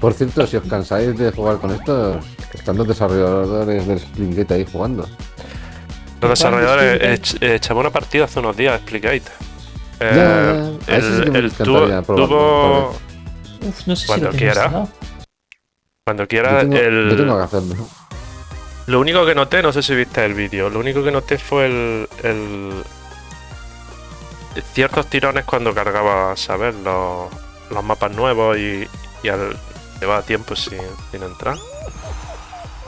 Por cierto, si os cansáis de jugar con esto, están los desarrolladores del Springate ahí jugando. Los desarrolladores eh, ech- echamos una partida hace unos días, Explicate. Ya, Eh, ya, sí el probarlo, tuvo- Uf, no sé Cuando si quiera. cuando Yo quiera tengo, el yo tengo que hacerlo. Lo único que noté, no sé si viste el vídeo, lo único que noté fue el, el- ciertos tirones cuando cargaba, ¿sabes? Los, los mapas nuevos y, y al llevaba tiempo sin, sin entrar.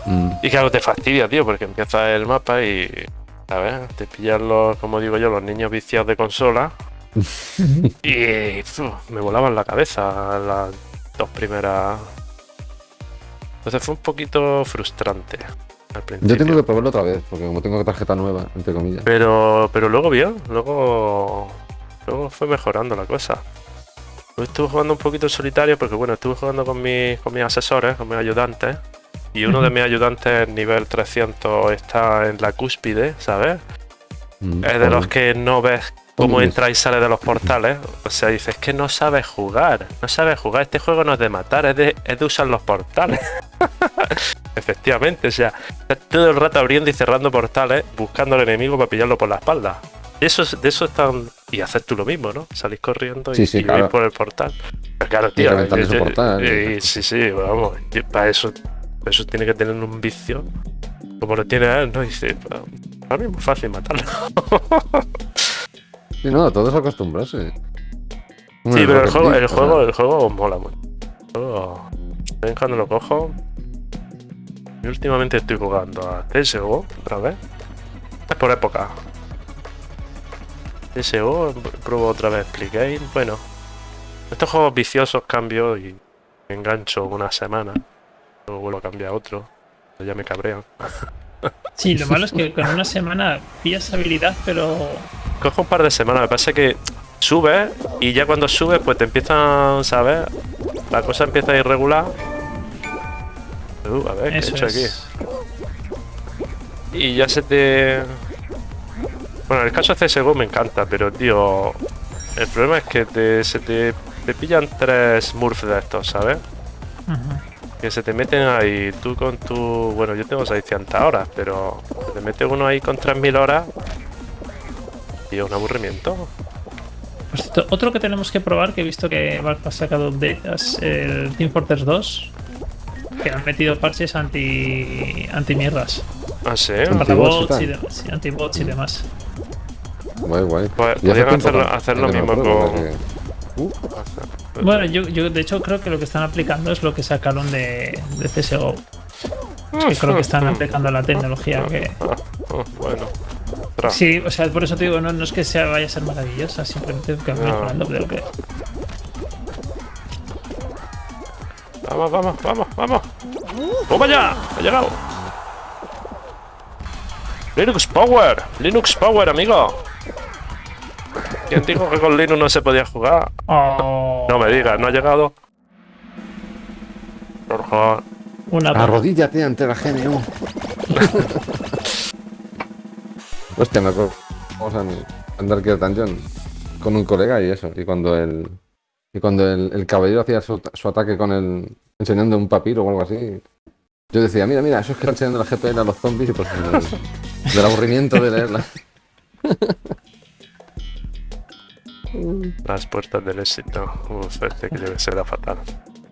Mm. Y claro, te fastidia, tío, porque empieza el mapa y, ¿sabes? Te pillan los, como digo yo, los niños viciados de consola. *laughs* y me volaban la cabeza las dos primeras. Entonces fue un poquito frustrante al principio. Yo tengo que probarlo otra vez, porque como tengo tarjeta nueva, entre comillas. Pero, pero luego bien, luego, luego fue mejorando la cosa. Estuve jugando un poquito en solitario porque bueno, estuve jugando con mis, con mis asesores, con mis ayudantes. Y uno de mis ayudantes nivel 300 está en la cúspide, ¿sabes? Mm, Es de los que no ves cómo entra y sale de los portales. O sea, dices, es que no sabes jugar. No sabes jugar. Este juego no es de matar, es de, es de usar los portales. *laughs* Efectivamente, o sea, estás todo el rato abriendo y cerrando portales, buscando al enemigo para pillarlo por la espalda. De eso, de eso están. Y haces tú lo mismo, ¿no? Salís corriendo y, Sí, sí, y claro. vais por el portal. Pero claro, tío. reventar yo- portal, eh, y- sí, sí, vamos. yo- para eso, para eso tiene que tener un vicio. Como lo tiene él, ¿no? Y dice, "Pa- para mí es muy fácil matarlo. *laughs* Sí, no, todo es acostumbrarse. Sí, pero el juego, el juego, el juego mola mucho. En cuando lo cojo. Y últimamente estoy jugando a CSGO otra vez. Es por época. CSGO, pruebo otra vez Pligame. Bueno, estos juegos viciosos cambio y me engancho una semana. Luego vuelvo a cambiar a otro. Ya me cabrean. Sí, lo malo es que con una semana pillas habilidad, pero Cojo un par de semanas, me pasa que subes y ya cuando subes pues te empiezan, ¿sabes? La cosa empieza a ir irregular. Uh, a ver, ¿qué he eso hecho es. aquí? Y ya se te... Bueno, el caso de CSGO me encanta, pero tío... El problema es que te- se te, te pillan tres smurfs de estos, ¿sabes? Que se te meten ahí, tú con tu... Bueno, yo tengo 600 horas, pero se te mete uno ahí con 3000 horas. Y es un aburrimiento. Por cierto, otro que tenemos que probar, que he visto que Valve ha sacado update, es el Team Fortress 2, que han metido parches anti anti mierdas, Ah, sí. Anti- para Anti-bots y bots y demás, sí, anti-bots y demás. Guay, guay. Y hace podrían que- hacer lo mismo con- Uh, Bueno, yo, yo de hecho creo que lo que están aplicando es lo que sacaron de, de CSGO. Que creo que están aplicando la tecnología que... Ah, *laughs* ah, bueno. Sí, o sea, por eso te digo, no, no es que sea, vaya a ser maravillosa, simplemente que No. mejorando, pero que... Vamos, vamos, vamos, vamos. ¡Toma ya! ¡Ha llegado! Linux Power, Linux Power, amigo. ¿Quién dijo que con Linux no se podía jugar? Oh, No me digas, ¿no ha llegado? Por favor. una. Arrodíllate ante la GNU. *laughs* Hostia, me acuerdo. Vamos a andar aquí Dungeon con un colega y eso. Y cuando el. Y cuando el, el caballero hacía su, su ataque con el. enseñando un papiro o algo así. Yo decía, mira, mira, eso es que está enseñando la GPL a los zombies y pues del, del aburrimiento de leerla. *laughs* Las puertas del éxito. Uf, este que debe ser fatal.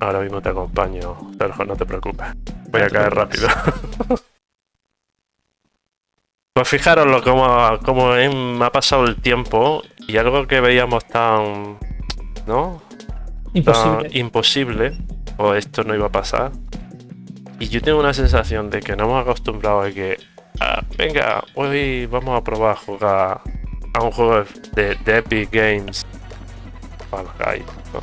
Ahora mismo te acompaño, Sergio, no te preocupes. Voy a caer rápido. *laughs* pues fijaros lo como, me ha pasado el tiempo y algo que veíamos tan. ¿No? Imposible. tan imposible, o esto no iba a pasar. Y yo tengo una sensación de que no hemos acostumbrado a que, ah, venga, hoy vamos a probar a jugar a un juego de, de Epic Games. Guys, ¿no?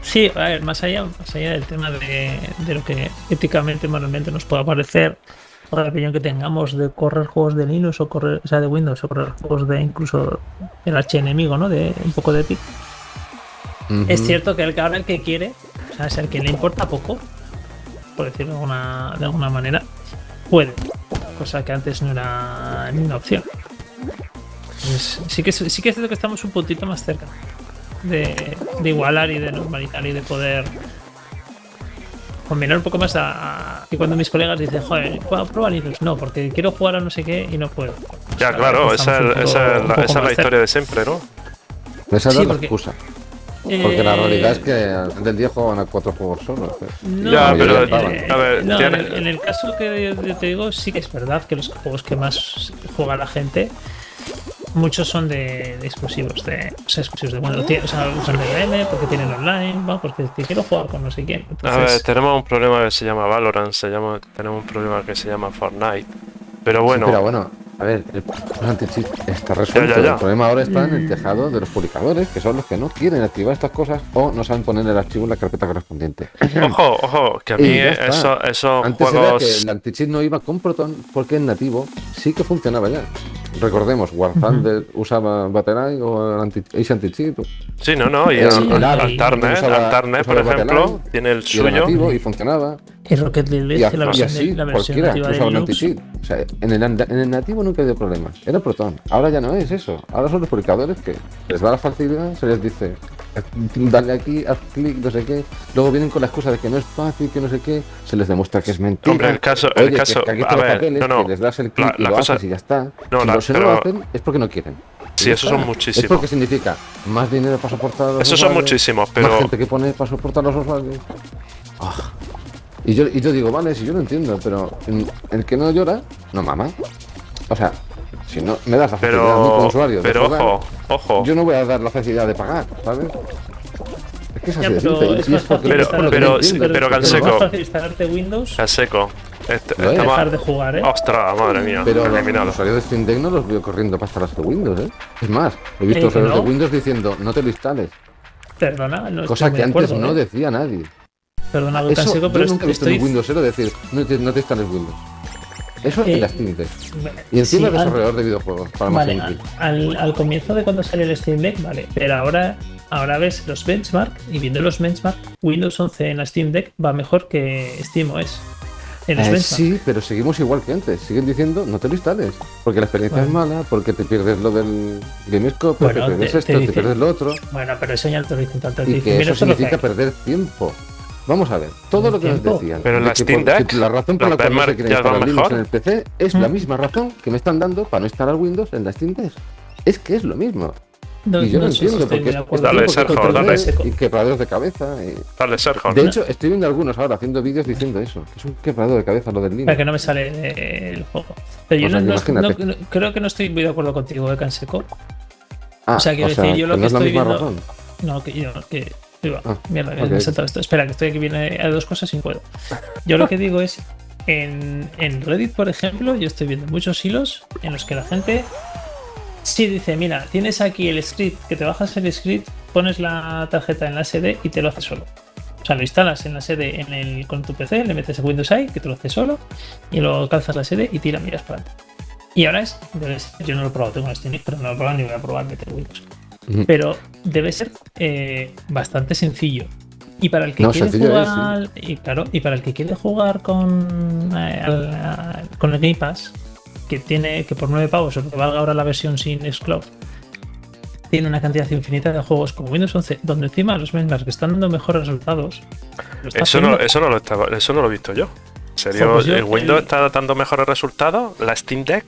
Sí, a ver, más allá, más allá del tema de, de lo que éticamente, moralmente nos pueda parecer, o la opinión que tengamos de correr juegos de Linux o correr, o sea, de Windows o correr juegos de incluso el archienemigo, ¿no? De un poco de Epic. Es cierto que el que ahora el que quiere, o sea, es el que le importa poco, por decirlo de alguna, de alguna manera, puede. Cosa que antes no era ni una opción. Entonces, sí, que, sí que es cierto que estamos un puntito más cerca de, de igualar y de normalizar y de poder combinar un poco más a, a- que cuando mis colegas dicen, joder, ¿puedo probar Linux? No, porque quiero jugar a no sé qué y no puedo. Ya, O sea, claro, esa, es- poco- esa es un la, poco esa es la más cerca. historia de siempre, ¿no? Esa Sí, era la porque- excusa. Porque la Eh, realidad es que final del día juegan a cuatro juegos solos. ¿eh? No, Ya, pero, en- a ver, no, tiene- en, el, en el caso que yo te digo, sí que es verdad que los juegos que más juega la gente, muchos son de, de exclusivos, de, o sea, exclusivos de bueno, o sea, usan DRM porque tienen online, ¿no? porque quiero jugar con no sé quién. A ver, Entonces, tenemos un problema que se llama Valorant, se llama, tenemos un problema que se llama Fortnite. Pero Sí, bueno, pero bueno, a ver, el problema anti-cheat está resuelto. Ya, ya, ya. El problema ahora está en Mm. el tejado de los publicadores, que son los que no quieren activar estas cosas o no saben poner el archivo en la carpeta correspondiente. ojo, ojo, que a mí eso- esos Antes era que juegos... el anti-cheat no iba con Proton porque en nativo sí que funcionaba ya. Recordemos, War Thunder usaba Battle.eye o el anti Ace Anti-Cheat Sí, no, no, y Alternet, por ejemplo, Battleline tiene el suyo. nativo y funcionaba. y Rocket League, la y versión, así de, la versión nativa de usaba el Linux, anti-cheat. O sea, en el, and- en el nativo nunca ha habido problemas. Era Proton. Ahora ya no es eso. Ahora son los publicadores que les da la facilidad, se les dice, dale aquí, haz clic, no sé qué. Luego vienen con la excusa de que no es fácil, que no sé qué. Se les demuestra que es mentira. Hombre, el caso- el Oye, que caso- que aquí a ver, papeles, no, no. que les das el clic La- y la lo cosa- haces y ya está. No, si la- no lo hacen es porque no quieren. Sí, esos son muchísimos. Es porque significa más dinero para soportar los Esos son muchísimos, Más pero gente que pone para soportar los usuarios. Ah. Y, yo, y yo digo, vale, si yo lo entiendo, pero el que no llora, no mama. O sea, si no me das la facilidad a mí como pero usuario pero ojo, ojo. yo no voy a dar la facilidad de pagar, ¿sabes? Es que es así Ya, de pero simple. es Pero- pero- pero Canseco. instalarte Windows A seco. Este- es. dejar de jugar, ¿eh? Ostras, madre mía. Pero los usuarios de Steam Deck no los veo corriendo para instalarse de Windows, ¿eh? Es más, he visto Eh, usuarios no. de Windows diciendo, no te lo instales. Perdona, no Cosa que antes acuerdo, no ¿eh? decía nadie. Perdona, Eso, Canseco, yo pero nunca he visto en estoy... un Windowsero decir, no te, no te instales Windows. Eso Eh, en la Steam Deck. Y encima sí, de al- desarrollador de videojuegos, para más Vale, simple. al, al comienzo de cuando salió el Steam Deck, vale, pero ahora, ahora ves los benchmark y viendo los benchmark, Windows 11 en la Steam Deck va mejor que SteamOS. En los Eh, sí, pero seguimos igual que antes. Siguen diciendo, no te lo instales. Porque la experiencia es Bueno. mala, porque te pierdes lo del GameScope, Bueno, te pierdes te- esto, te te, dice- pierdes lo otro. Bueno, pero eso ya te lo dicen tanto. te Y que eso significa perder tiempo. Vamos a ver, todo lo que nos decían. Pero en de la que Steam Deck, la razón por la cual no se ya instalar Linux en el PC es la Mm. misma razón que me están dando para no instalar Windows en la Steam Deck. Es que es lo mismo. No, y yo no, entiendo porque es. Dale, Sergio, dale. Y quebraderos de cabeza. y- Dale, Sergio. De hecho, estoy viendo algunos ahora haciendo vídeos diciendo eso, que es un quebradero de cabeza lo del Linux. Para que no me sale eh, el juego. Pero yo O sea, no, creo que no estoy muy de acuerdo contigo, de Canseco. Ah, o sea, quiero decir, yo lo no que es la estoy misma viendo- razón. No, que yo, que. Ah, Mierda, que ok. me he saltado esto. Espera, que estoy aquí, viene a dos cosas y puedo. Yo lo que *laughs* digo es, en, en Reddit, por ejemplo, yo estoy viendo muchos hilos en los que la gente sí dice, mira, tienes aquí el script, que te bajas el script, pones la tarjeta en la SD y te lo hace solo. O sea, lo instalas en la SD en el, con tu PC, le metes el Windows AI, que te lo hace solo, y luego calzas la SD y tira, miras para adelante. Y ahora es, yo no lo he probado, tengo un Steam pero no lo he probado ni voy a probar meter Windows. Pero debe ser eh, bastante sencillo. Y para el que No, quiere es, jugar, y claro, y para el que quiere jugar con, eh, al- con el Game Pass, que tiene que por 9 pavos, o que valga ahora la versión sin Xcloud, tiene una cantidad infinita de juegos como Windows 11, donde encima los benchmarks que están dando mejores resultados. Eso no, eso no lo estaba, eso no lo he visto yo. ¿En serio? Jo, pues yo- ¿El Windows el- está dando mejores resultados? ¿La Steam Deck?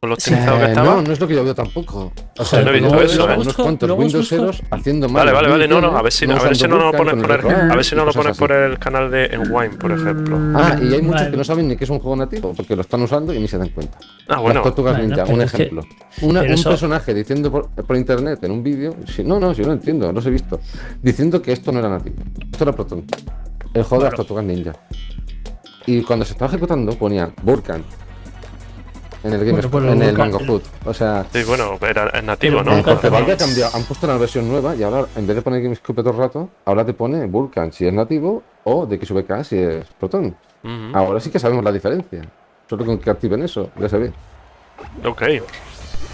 ¿Con lo Sí. optimizado que Eh, estaba? no, no es lo que yo veo tampoco. O sea, no he visto eso, ¿eh? unos cuantos Windows haciendo mal. Vale, vale, vale, no, no, a ver si no, a ver usando si no lo pones por el, a ver si no lo pones por el canal de Enwine, por ejemplo. Ah, y hay muchos Vale. que no saben ni que es un juego nativo, porque lo están usando y ni se dan cuenta. Ah, bueno. Las tortugas ninja, un ejemplo. Una- un eso- personaje diciendo por, por internet en un vídeo, si, no, no, si yo lo entiendo, los he visto, diciendo que esto no era nativo, esto era Proton, el juego de las tortugas ninja. Y cuando se estaba ejecutando ponía Burkan en el, game Bueno, pues en el Mango Hood. O sea, Sí, bueno, era, es nativo, ¿no? Vulkan porque Valve ha también. cambiado, han puesto una versión nueva y ahora en vez de poner GameScope todo el rato, ahora te pone Vulkan si es nativo o de XVK si es Proton. Ahora sí que sabemos la diferencia. Solo con que activen eso, ya se ve. Ok.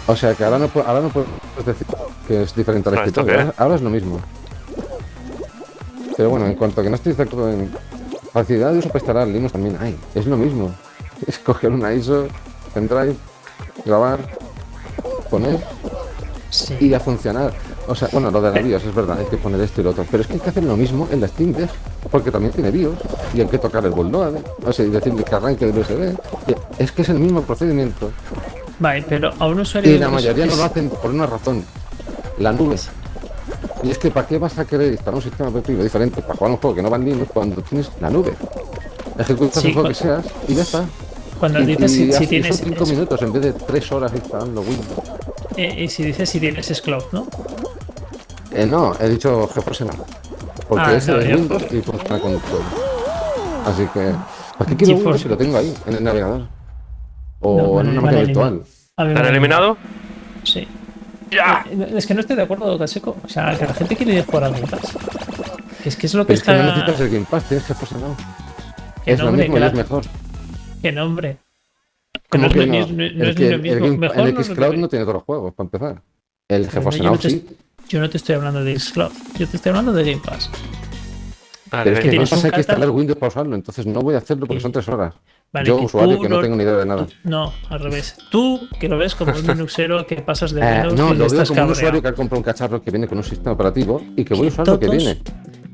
O sea que ahora no, ahora no puedes decir que es diferente al Ah, ¿esto escritorio. Ahora, ahora es lo mismo. Pero bueno, en cuanto a que no estoy de acuerdo en facilidad de uso para instalar Linux también hay. Es lo mismo. *laughs* Es coger una ISO, pendrive, grabar, poner Sí. y a funcionar. O sea, bueno, lo de la BIOS es verdad, hay que poner esto y lo otro. Pero es que hay que hacer lo mismo en la Steam Deck, porque también tiene BIOS y hay que tocar el bootloader, o sea, y decirle que arranque del USB. Es que es el mismo procedimiento. Vale, pero a un usuario. Y la es- mayoría no lo hacen por una razón. La nube. Y es que ¿para qué vas a querer instalar un sistema operativo diferente para jugar un juego que no va en Linux cuando tienes la nube? Ejecutas Sí, el juego que seas y ya está. Cuando Y- dices y si, si tienes. son 5 es- minutos en vez de 3 horas instalando Windows. eh, y si dices si tienes es cloud, ¿no? Eh, no, he dicho GeForce no. Porque Ah, ese no, es yo- Windows y funciona con todo. Así que, ¿para qué quiero GeForce- Windows si lo tengo ahí, en el navegador? O No, en vale, una máquina virtual. A mí me ¿Te han da- eliminado? Sí. ¡Ya! Eh, Es que no estoy de acuerdo, Caseco. O sea, que la gente quiere jugar al Game Pass. Que es que es lo que Pero es que no está. necesitas el Game Pass, tienes GeForce Now. Que Es no, lo hombre, mismo que y la- es mejor. Que nombre. Que ¿Cómo no es que lo no? mismo- no El es que- lo mismo. Game- Mejor el no Xcloud lo- no tiene todos los juegos, para empezar. El GeForce yo Now no te- sí. Yo no te estoy hablando de Xcloud. Yo te estoy hablando de Game Pass. Vale, Pero es que hay que instalar. Windows para usarlo, entonces no voy a hacerlo porque son 3 horas. Vale, Yo, que usuario, que no lo- tengo ni idea de nada. No, al revés. Tú, que lo ves como un *laughs* Linuxero que pasas de Eh, Windows no, y lo veo como un usuario que ha comprado un cacharro que viene con un sistema operativo y que voy a usar lo que viene.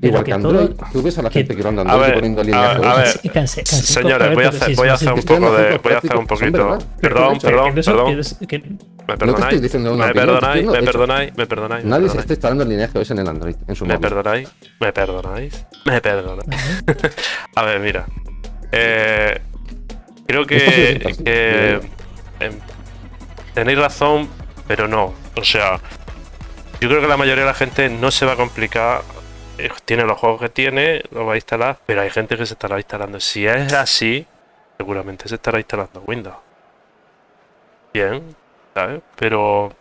Pero Igual que que Android. todo- Tú ves a la gente que va andando A Android ver, poniendo a- lineajes. a ver, cansé- cansé, Señores, voy a hacer, voy a hacer un poco de. Voy a hacer un poquito. Perdón, perdón, perdón. Me No perdonáis. diciendo una Me opinión, perdonáis, me perdonáis, me perdonáis. me Nadie se perdonáis. está instalando el lineaje en el Android, en su ¿Me perdonáis? ¿Me perdonáis? ¿Me perdonáis? *laughs* A ver, mira. Eh, creo sí que, digo em, tenéis razón, pero no. O sea, yo creo que la mayoría de la gente no se va a complicar. Tiene los juegos que tiene, los va a instalar, pero hay gente que se estará instalando. Si es así, seguramente se estará instalando Windows. Bien, ¿sabes? Pero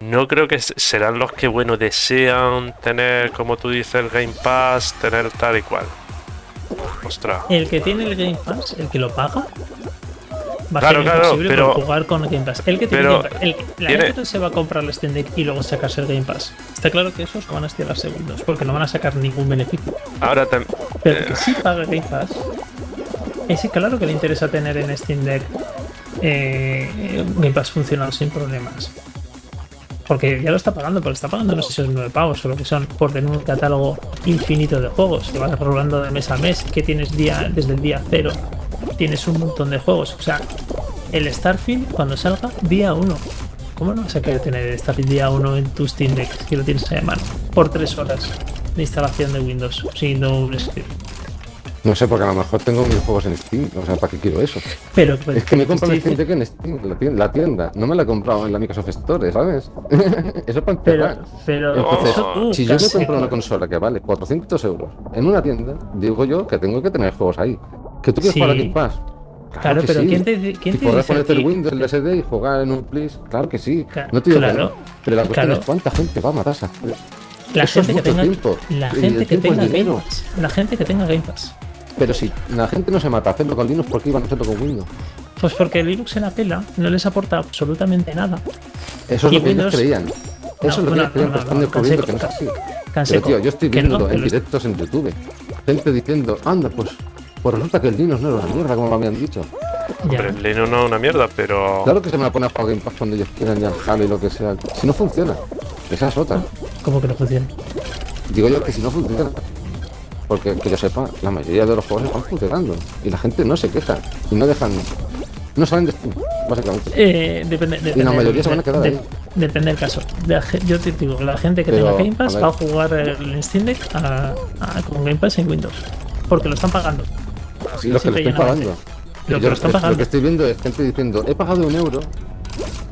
no creo que serán los que, bueno, desean tener, como tú dices, el Game Pass, tener tal y cual. Ostras. El que tiene el Game Pass, el que lo paga, va Claro, a ser claro, imposible pero- jugar con el Game Pass. El que tiene pero Game Pass, el- la tiene- gente se va a comprar el Steam Deck y luego sacarse el Game Pass. Está claro que esos van a estirar segundos, porque no van a sacar ningún beneficio. Ahora tam- Pero el que sí paga Game Pass, ese claro que le interesa tener en Steam Deck eh, Game Pass funcionando sin problemas. Porque ya lo está pagando, porque está pagando no sé si son 9 pavos o lo que son, por tener un catálogo infinito de juegos, que vas rolando de mes a mes, que tienes día desde el día cero, tienes un montón de juegos. O sea, el Starfield cuando salga, día 1. ¿Cómo no vas a querer tener el Starfield día 1 en tu Steam Deck si lo tienes a mano? Por 3 horas de instalación de Windows, siguiendo un script. No sé, porque a lo mejor tengo mis juegos en Steam. O sea, ¿para qué quiero eso? Pero, pues, Es que me compro el Steam Deck en Steam, la tienda, la tienda. No me la he comprado en la Microsoft Store, ¿sabes? *laughs* eso para Pero, empezar. pero Entonces, eso tú, si yo me compro una consola que vale 400 euros en una tienda, digo yo que tengo que tener juegos ahí. ¿Que tú quieres Sí. jugar a Game Pass? Claro, que pero sí. ¿quién te, quién te podrás dice ponerte el Windows, el SD y jugar en un Please. Claro que sí. Ca- No te digo que claro, no. Pero la cuestión claro. es cuánta gente va a hacer- La Eso es gente que tenga, tiempo. la gente que tenga Game. Pass, la gente que tenga Game Pass. Pero si la gente no se mata a hacerlo con Linux, ¿por qué iban a hacerlo con Windows? Pues porque Linux en la pela no les aporta absolutamente nada. Eso es Y lo que ellos creían. Eso No, es lo que ellos creían, pero están descubriendo que no es así. Pero tío, yo estoy viendo no, en directos en YouTube. Gente diciendo, anda, pues, pues resulta que el Linux no era una mierda, como me habían dicho. ya. Pero el Linux no es una mierda, pero. Claro que se me la pone a jugar Game Pass cuando ellos quieran, ya Halo y lo que sea. Si no funciona, esa es otra. ¿Cómo que no funciona? Digo yo que si no funciona. Porque que yo sepa, la mayoría de los juegos están funcionando. Y la gente no se queja. Y no dejan. No salen de Steam, básicamente. Eh, depende, depende, la mayoría se van a quedar ahí. Depende del caso. La yo te digo, la gente que Pero, tenga Game Pass a va a jugar el Steam Deck a- a- con Game Pass en Windows. Porque lo están pagando. Que lo Simple y estén pagando. Lo que Yo lo están es- pagando. que estoy viendo es gente diciendo, he pagado un euro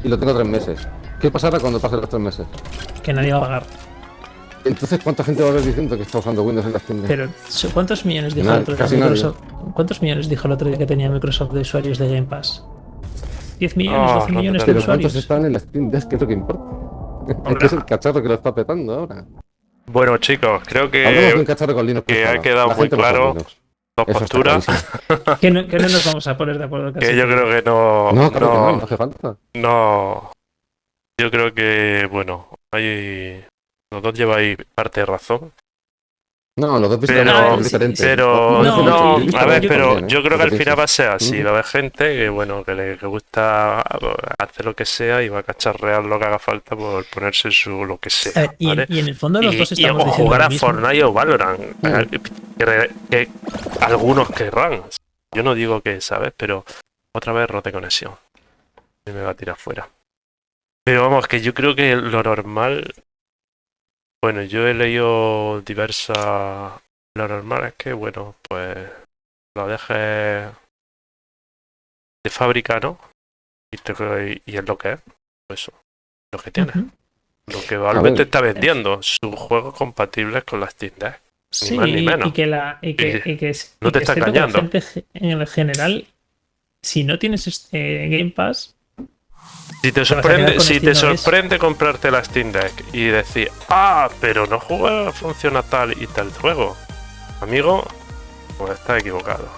y lo tengo tres meses. ¿Qué pasará cuando pasen los tres meses? Que nadie va a pagar. Entonces, ¿cuánta gente va a haber diciendo que está usando Windows en la tienda? Pero, ¿cuántos millones dijo Nadie, el otro día casi nadie. Microsoft? ¿Cuántos millones dijo el otro día que tenía Microsoft de usuarios de Game Pass? ¿10 millones, Ah, 12 no te millones de usuarios? ¿cuántos están en la Steam Deck? ¿Qué es lo que importa? Es que es el cacharro que lo está petando ahora. Bueno, chicos, creo Hablamos de un que cacharro con Linux. que por ha quedado La muy claro. Dos Eso posturas. *laughs* Que no, que no nos vamos a poner de acuerdo casi. Que yo creo que no. No, claro que no, no no, hace falta. no. Yo creo que, bueno, hay. Los dos lleváis parte de razón. No, los dos Pero, sí, diferentes. pero No, a ver, yo- pero ¿eh? yo creo que al final va a ser así. Va a haber gente que, bueno, que le que gusta hacer lo que sea y va a cacharrear lo que haga falta por ponerse su lo que sea. ver, y, ¿vale? y en el fondo los y, dos y- estamos o diciendo jugar a. Fortnite o Valorant. Mm. eh, Que, que algunos querrán. Yo no digo que, ¿sabes? Pero otra vez rote conexión. Y me va a tirar fuera. Pero vamos, que yo creo que lo normal Bueno, yo he leído diversas. Lo normal es que, bueno, pues lo dejes de fábrica, ¿no? Y, te- y es lo que es. Pues eso, lo que tiene. Lo que Valve está vendiendo, sus juegos compatibles con las Steam Deck. Sí, más ni y- menos. y que la y que, Y y que no y te que está engañando. en el general, si no tienes este Game Pass, Si te sorprende, si te sorprende comprarte la Steam Deck y decir, ah, pero no juega, funciona tal y tal juego, amigo, pues estás equivocado.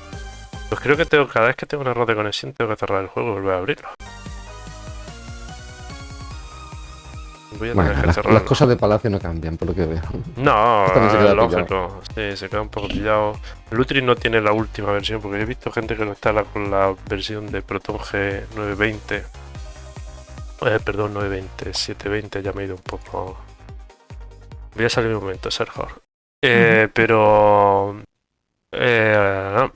Pues creo que tengo, cada vez que tengo un error de conexión tengo que cerrar el juego y volver a abrirlo. Voy a tener Bueno, que las, las cerrarlo. cosas de Palacio no cambian, por lo que veo. No, *laughs* se queda es lógico. Sí, se queda un poco pillado. Lutri no tiene la última versión, porque he visto gente que lo instala con la versión de Proton G 920. Eh, perdón, 920, 720, ya me he ido un poco. Voy a salir un momento, Sergio. Eh. Pero. eh,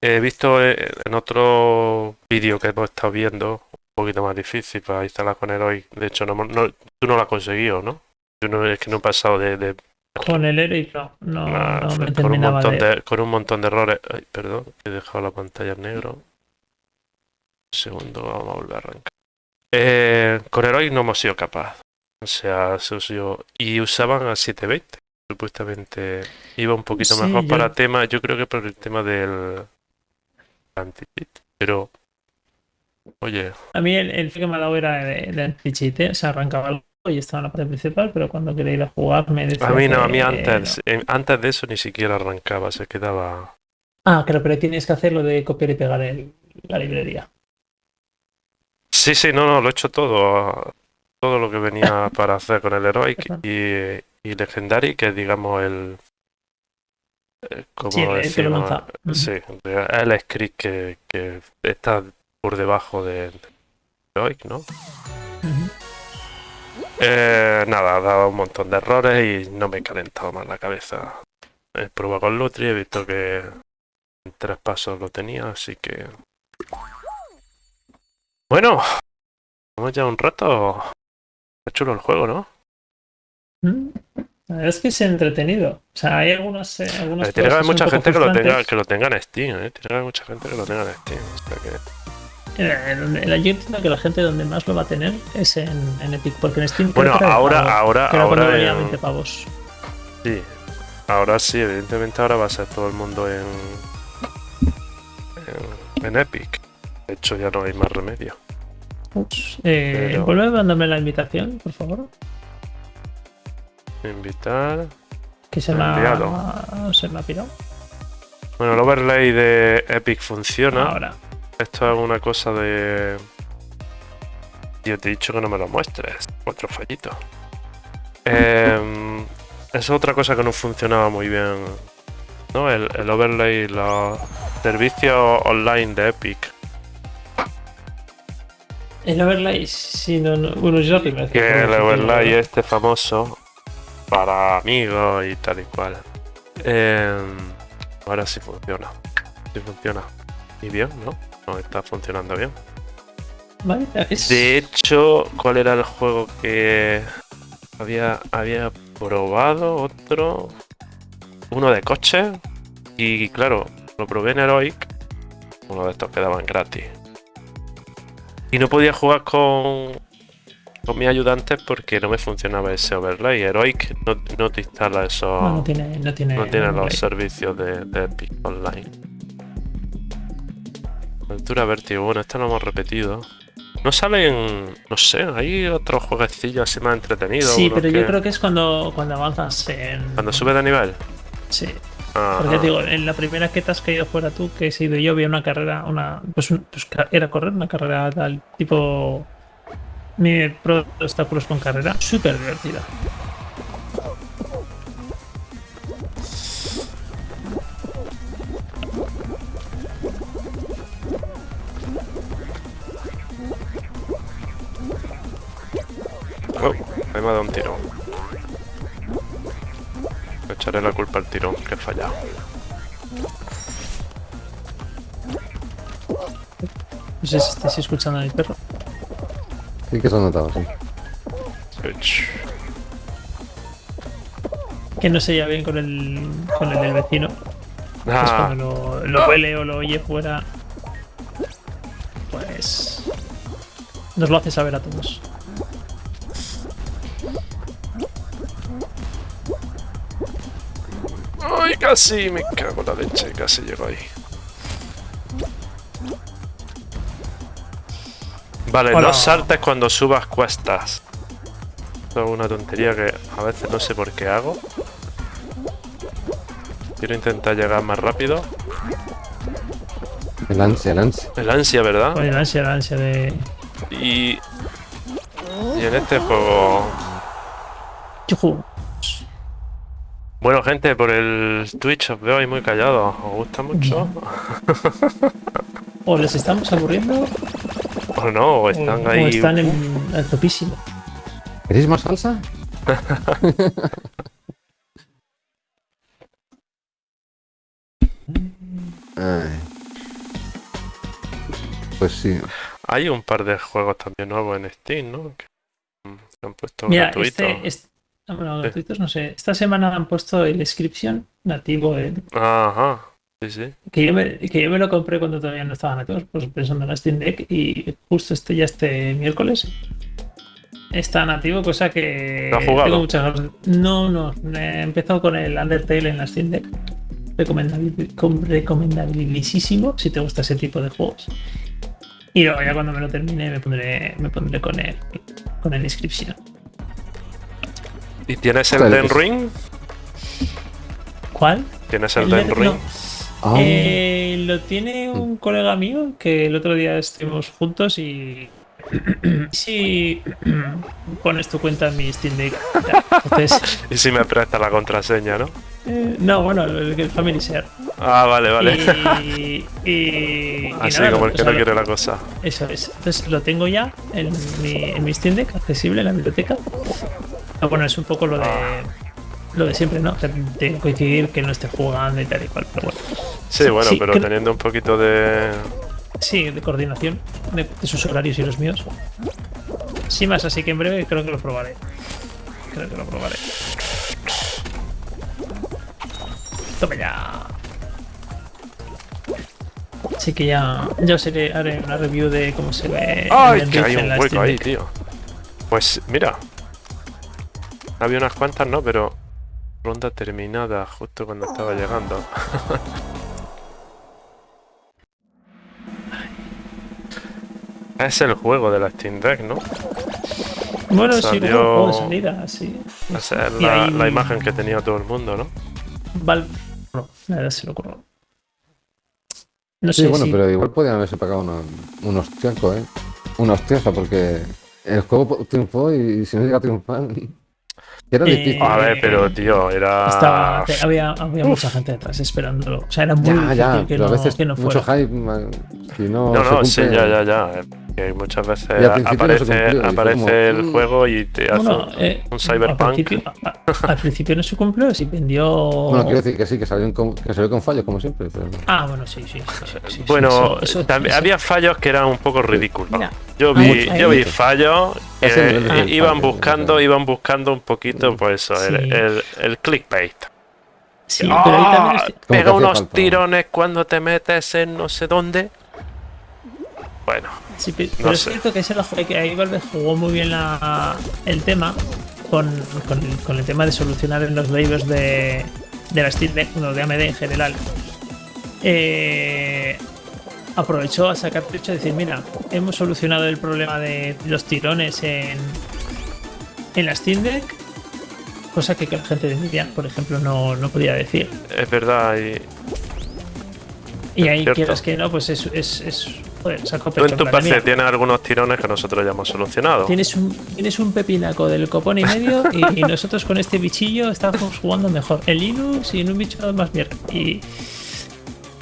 he visto en otro vídeo que hemos estado viendo, un poquito más difícil para instalar con Heroic. De hecho, no, no- tú no lo has conseguido, ¿no? Yo no, es que no he pasado de- de con el Heroic no, no, Ah, no me con, un montón de... de, con un montón de errores. Ay, perdón, he dejado la pantalla en negro. Un segundo, vamos a volver a arrancar. Eh, con Heroic no hemos sido capaz. O sea, se usó- y usaban a 720. Supuestamente iba un poquito Sí, mejor yo- para tema, yo creo que por el tema del anti-cheat. Pero, oye, A mí el, el que me ha dado era de, de anti-cheat, ¿eh? o sea, arrancaba algo y estaba en la parte principal, pero cuando quería ir a jugar me decía a mí no, a mí antes, no. antes de eso ni siquiera arrancaba, se quedaba. Ah, claro, pero tienes que hacer lo de copiar y pegar el- la librería. Sí, sí, no, no, lo he hecho todo. Todo lo que venía *laughs* para hacer con el Heroic y, y Legendary, que es, digamos el. eh, ¿Cómo Sí, el- que lo lanza. Sí, el script que, que está por debajo del Heroic, ¿no? Eh, nada, ha dado un montón de errores y no me he calentado más la cabeza. He probado con Lutri, he visto que en tres pasos lo tenía, así que. Bueno, vamos ya un rato. Está chulo el juego, ¿no? Mm. La verdad es que es entretenido. O sea, hay algunas. eh, algunas Eh, tiene que haber mucha gente que lo, tenga, que lo tenga en Steam, ¿eh? Tiene que haber mucha gente que lo tenga en Steam. o sea que- Eh, yo entiendo que la gente donde más lo va a tener es en, en Epic, porque en Steam. creo Bueno, era de ahora, ahora, ahora. valía en- 20 pavos. Sí, ahora sí, evidentemente ahora va a ser todo el mundo en, en, en Epic. De hecho, ya no hay más remedio. Ups. Eh, Pero- Vuelve a mandarme la invitación, por favor. Invitar. Que se me ha, se me ha pirado. Bueno, el overlay de Epic funciona. Ahora. Esto es una cosa de. Yo te he dicho que no me lo muestres. Otro fallito. *laughs* Em, es otra cosa que no funcionaba muy bien. ¿No? El, el overlay, los servicios online de Epic. El overlay, si no, no- bueno, es la primera Que el overlay este famoso para amigos y tal y cual. Em, ahora sí funciona. Sí funciona. Y bien, ¿no? No está funcionando bien. Vale, es- De hecho, ¿cuál era el juego que había, había probado? Otro. Uno de coche. Y claro, lo probé en Heroic. Uno de estos que daban gratis. Y no podía jugar con, con mis ayudantes porque no me funcionaba ese overlay. Heroic no, no te instala esos. no, no tiene, no tiene, No tiene los servicios de, de Epic Online. Aventura Vértigo, bueno, esto lo hemos repetido. No salen, no sé, hay otros jueguecillos así más entretenidos. Sí, pero yo creo que es cuando, cuando avanzas en. Cuando sube de nivel. Sí. Porque digo, en la primera que te has caído fuera tú, que he sido yo, había una carrera, una. Pues, un- pues era correr una carrera tal tipo. Mi pro obstáculos con carrera, súper divertida. Oh, me ha dado un tirón. Echaré la culpa al tirón, que he fallado. No sé si estáis escuchando a mi perro. Sí que se ha notado, sí. Que no se lleva bien con el, con el del vecino. Pues Ah, cuando lo, lo huele o lo oye fuera, pues nos lo hace saber a todos. Casi! Me cago en la leche, casi llego ahí. Vale, Hola. no saltes cuando subas cuestas. Esto es una tontería que a veces no sé por qué hago. Quiero intentar llegar más rápido. El ansia, el ansia. El ansia, ¿verdad? La ansia, la ansia de. Y... Y en este juego... Yujú. Bueno, gente, por el Twitch os veo ahí muy callados. ¿Os gusta mucho? O les estamos aburriendo ¿O no? ¿O o, están o ahí? están en al topísimo. ¿Queréis más salsa? Ay. Pues sí. Hay un par de juegos también nuevos en Steam, ¿no? Que que han puesto Mira, gratuito. este, este- bueno, gratuitos no sé. Esta semana han puesto el Inscription nativo, en- Ajá, sí, sí. que, yo me, que yo me lo compré cuando todavía no estaban nativos, pues pensando en la Steam Deck y justo este ya este miércoles está nativo, cosa que ¿Lo has jugado? tengo muchas ganas. No, no, he empezado con el Undertale en la Steam Deck. Recomendabil- com- Recomendabilísimo si te gusta ese tipo de juegos. Y luego ya cuando me lo termine me pondré, me pondré con el con el Inscription. ¿Y tienes el Den pues- Ring? ¿Cuál? ¿Tienes el El Den de- Ring? no. Ah, Eh, lo tiene un colega mío que el otro día estuvimos juntos y. *clears throat* Si *clears throat* pones tu cuenta en mi Steam Deck. Entonces, *laughs* Y si me presta la contraseña, ¿no? eh, no, bueno, el, el Family Share. Ah, vale, vale. Y, *laughs* y, y Así nada, como el que no lo- quiere la cosa. Eso es. Entonces lo tengo ya en mi, en mi Steam Deck, accesible en la biblioteca. Ah, bueno, es un poco lo de. Lo de siempre, ¿no? De, de coincidir que no esté jugando y tal y cual. Pero bueno. Sí, bueno, sí, pero teniendo un poquito de... Sí, de coordinación de, de sus horarios y los míos. Sin más, así que en breve creo que lo probaré. Creo que lo probaré. Toma ya. Así que ya, ya os haré, haré una review de cómo se ve. ¡Ay, que hay un hueco ahí, tío! Pues mira. Había unas cuantas, ¿no? Pero... Ronda terminada justo cuando estaba llegando. *laughs* es el juego de la Steam Deck, ¿no? Bueno, sí, Salió- juego de salida, sí. Esa es Y la, ahí- la imagen que tenía todo el mundo, ¿no? Valve. No, la verdad se lo ocurrió. No sí, sé bueno, si. pero igual podían haberse pagado una- un hostiaco, ¿eh? Una hostiaza, porque el juego triunfó y si no llega a triunfar. *laughs* Era Eh, difícil. A ver, pero tío, era... Estaba, había, había mucha gente detrás esperándolo. O sea, era muy Ya, difícil ya, que, no, a veces que no mucho fuera. hype. ma- Si no, No, se no, sí, cumple- ya, ya, ya. Eh, Que muchas veces no aparece, aparece como, el mm. juego y te hace Bueno, un- eh, un cyberpunk. Al principio, a- a- al principio no se cumplió, sí vendió. Bueno, quiero decir que sí, que salió, con, que salió con fallos, como siempre. Pero... Ah, bueno, sí, sí. sí, sí, Bueno, eso- eso- también eso- había fallos que eran un poco ridículos. Mira, yo vi, yo vi fallos que i- iban buscando, iban buscando un poquito, pues eso, el, Sí. el, el clickbait. Sí, pero ahí también ¡Ah! Pega unos falta. tirones cuando te metes en no sé dónde. Bueno, Sí, pero No es sé. cierto que, ese lo- que ahí Valve jugó muy bien la- el tema con, con el, con el tema de solucionar en los drivers de, de la Steam Deck, bueno, de AMD en general. Eh, aprovechó a sacar pecho y decir, mira, hemos solucionado el problema de los tirones en, en la Steam Deck, cosa que, que la gente de Nvidia, por ejemplo, no, no podía decir. es verdad. Y Y ahí Cierto. quieras que no, pues es, es, es joder, tú en tu "Mira, tienes algunos tirones que nosotros ya hemos solucionado. Tienes un, tienes un pepinaco del copón y medio y, y nosotros con este bichillo estábamos jugando mejor en Linux y en un bicho más mierda. Y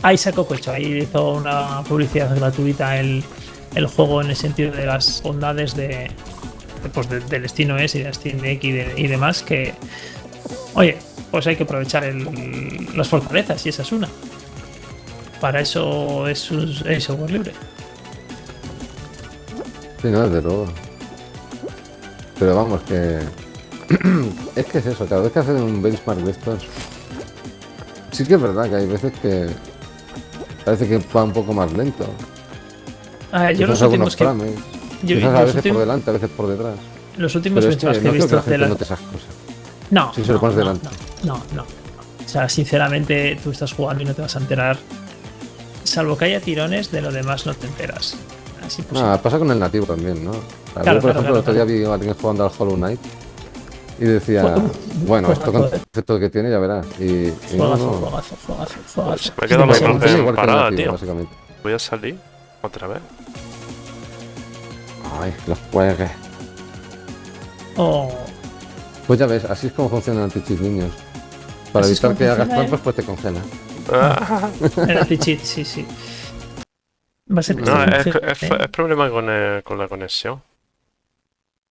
ahí sacó pecho, ahí hizo una publicidad gratuita el, el juego en el sentido de las bondades de, de, pues de- del SteamOS y de Steam Deck y, de- y demás que, oye, pues hay que aprovechar el- las fortalezas y esa es una. Para eso es, es software libre. Sí, no, desde luego. Pero vamos, que *clears throat* es que es eso, cada vez que hacen un benchmark de estos. Sí que es verdad que hay veces que. Parece que va un poco más lento. Ah, yo los últimos que. frames. yo- a veces últimos- por delante, a veces por detrás. Los últimos que benchmarks que no he que visto la de esas cosas. No. Sí, se lo no, pones no, delante. No, no, no. O sea, sinceramente, tú estás jugando y no te vas a enterar. Salvo que haya tirones, de lo demás no te enteras. Es imposible. Ah, pasa con el nativo también, ¿no? Claro, yo, por claro, ejemplo, claro, el otro día claro. vi a alguien jugando al Hollow Knight y decía, bueno, esto con el efecto que tiene ya verás. Y, y no, Juegazo, no. Me muy Sí, parada, nativo, tío. básicamente. Voy a salir otra vez. Ay, los juegues. Oh, Pues ya ves, así es como funcionan anti-cheat niños. Para Así evitar que hagas funciona, ¿eh? trampas, pues te congela. Ah, el anti-cheat, sí, sí. Va a ser no, es, es, ¿eh? es problema con, eh, con la conexión.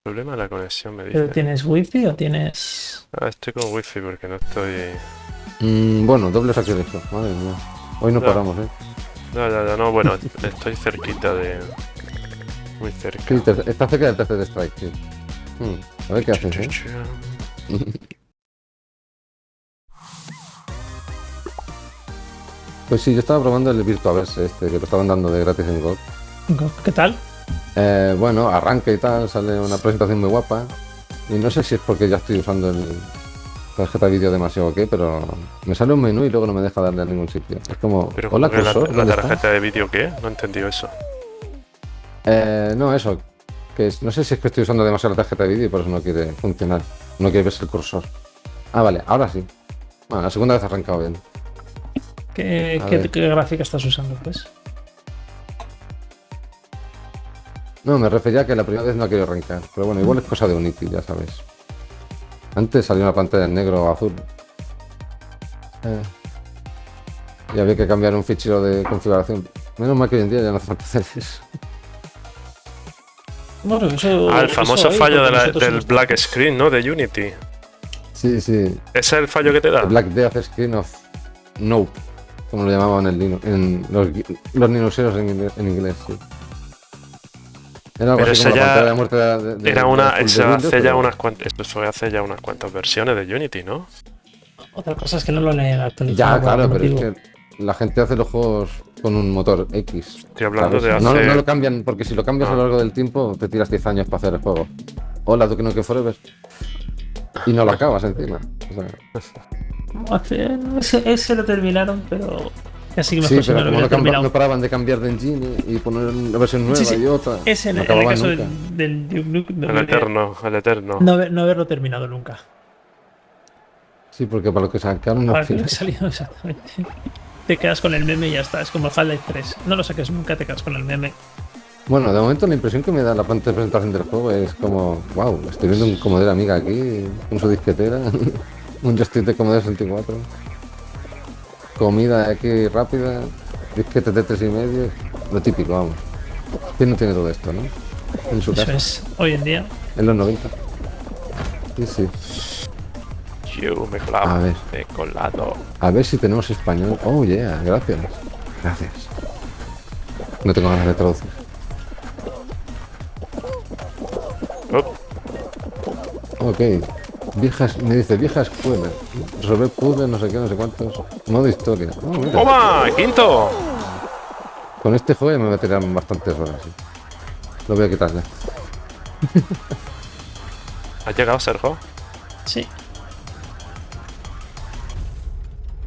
Problema de la conexión, me ¿Pero dice. tienes wifi o tienes.? Ah, estoy con wifi porque no estoy. Mm, bueno, doble sacrilegio, madre mía. Hoy no paramos, ¿eh? No, ya, ya, no, bueno, estoy cerquita de. Muy cerca. Sí, está cerca del tercer strike, sí. Mm, a ver qué haces, ¿eh? *laughs* Pues sí, yo estaba probando el Virtuaverse este, que lo estaban dando de gratis en GOG. ¿Qué tal? Eh, bueno, arranca y tal, sale una presentación muy guapa. Y no sé si es porque ya estoy usando el tarjeta de vídeo demasiado o qué, pero me sale un menú y luego no me deja darle a ningún sitio. Es como, Pero hola ¿cómo que la, tarjeta de vídeo qué? No he entendido eso. Eh, no, eso. Que es- no sé si es que estoy usando demasiado la tarjeta de vídeo y por eso no quiere funcionar. No quiere verse el cursor. Ah, vale, ahora sí. Bueno, la segunda vez ha arrancado bien. ¿Qué, gráfica estás usando, pues? No, me refería a que la primera vez no ha querido arrancar. Pero bueno, igual es cosa de Unity, ya sabes. Antes salió una pantalla en negro o azul. Eh, y había que cambiar un fichero de configuración. Menos mal que hoy en día ya no hace falta hacer eso. Bueno, eso. Ah, el famoso fallo de la- del black screen, ¿no? De Unity. Sí, sí. ¿Ese es el fallo que te da? Black Death Screen of Nope. Como lo llamaban en, Linux, en los, los Linuxeros en, inglés- en inglés, sí. Era algo Pero así eso como la ya pantalla de muerte de, de- Era una. de Eso Windows, hace ya pero- unas cuantas. Esto fue hace ya unas cuantas versiones de Unity, ¿no? Otra cosa es que no lo han actualizado. Ya, claro, pero es motivo. que la gente hace los juegos con un motor X. Estoy hablando ¿sabes? de no, hace. no lo cambian, porque si lo cambias a Ah. lo largo del tiempo, te tiras 10 años para hacer el juego. Hola, Duke Nukem Forever. Y no lo acabas encima. O sea, ese, ese lo terminaron, pero casi que sí, mejor no pero lo como no, no paraban de cambiar de engine y poner una versión nueva Sí, sí. y otra. Ese en, no en el caso nunca. del, del Duke no, El eterno, el eterno. no haber- no haberlo terminado nunca. Sí, porque para lo que sacaron no Para que *laughs* salido exactamente. Te quedas con el meme y ya está. Es como el Half-Life 3. No lo saques nunca, te quedas con el meme. Bueno, de momento la impresión que me da la pantalla de presentación del juego es como, wow, estoy viendo un Commodore Amiga aquí, con su disquetera, *laughs* un joystick de Commodore 64, comida aquí rápida, disquete de tres y medio, lo típico, vamos. ¿Quién no tiene todo esto, no? En su Eso casa, es hoy en día. en los 90. Sí, sí. Yo me he A colado. ver. Me colado. A ver si tenemos español. Oh, yeah, gracias. Gracias. No tengo ganas de traducir. Oh, Ok. Viejas, me dice vieja escuela. Resolver puzzles, no sé qué, no sé cuántos. Modo historia. Oh, mira. ¡Toma! ¡Quinto! Con este juego ya me voy a tirar bastantes horas. sí. Lo voy a quitar ya. *laughs* ¿Has llegado, Sergio? Sí.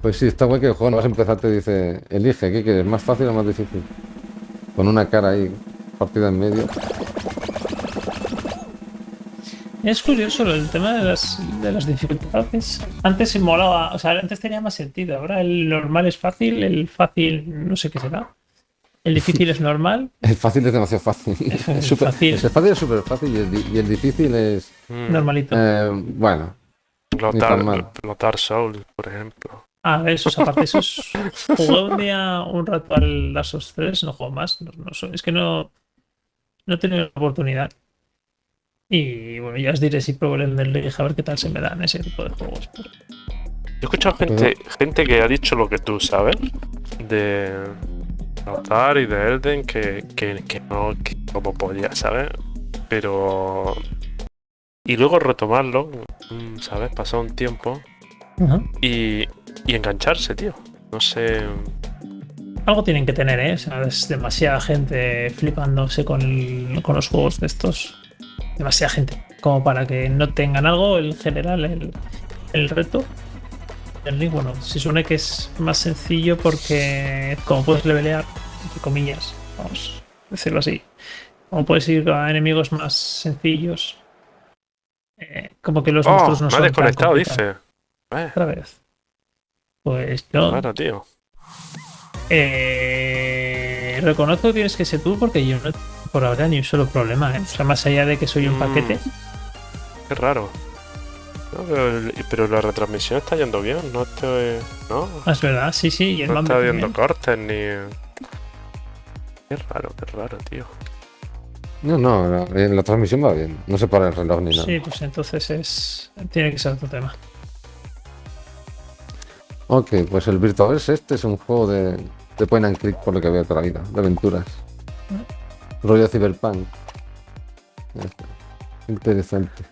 Pues sí, está guay que el juego no vas a empezar, te dice, elige, ¿qué quieres? ¿Más fácil o más difícil? Con una cara ahí, partida en medio. Es curioso el tema de las, de las dificultades. Antes se molaba, o sea, antes tenía más sentido. Ahora el normal es fácil, el fácil no sé qué será. El difícil es normal. *laughs* El fácil es demasiado fácil. *laughs* Es súper- Fácil. El fácil es súper fácil y el, y el difícil es, Mm, Normalito. eh, bueno, los, Dark, Dark Souls, por ejemplo. Ah, eso es aparte. Eso es... *laughs* Jugué un día un rato al Last of Us 3, no juego más. No, no es que no, no he tenido la oportunidad. Y bueno, ya os diré si pruebo el Elden a ver qué tal se me dan ese tipo de juegos. pero- Yo he escuchado gente, gente que ha dicho lo que tú sabes de Notar y de Elden que, que, que no, que como podía, ¿sabes? Pero y luego retomarlo, ¿sabes? Pasado un tiempo y, y engancharse, tío. No sé. Algo tienen que tener, ¿eh? O sea, es demasiada gente flipándose con, el- con los juegos de estos. Demasiada gente. Como para que no tengan algo en general el, el reto. El bueno, se supone que es más sencillo porque como puedes levelear, entre comillas, vamos a decirlo así. Como puedes ir a enemigos más sencillos. eh, como que los Oh, monstruos no me son desconectado, dice. Eh, Otra vez. Pues tío. eh, reconozco que tienes que ser tú porque yo no por ahora ni un solo problema. ¿eh? O sea, más allá de que soy un Mm. paquete. Qué raro. No, pero, la retransmisión está yendo bien, no estoy. No, Ah, Es verdad, sí, sí. Y el no está viendo cortes ni. Qué raro, qué raro, tío. No, no, la, eh, la transmisión va bien. No se para el reloj ni nada. Sí, pues entonces es. Tiene que ser otro tema. Ok, pues el Virtuaverse este es un juego de, de point and click por lo que veo toda la vida, de aventuras. Rollo cyberpunk. Ya está. Interesante.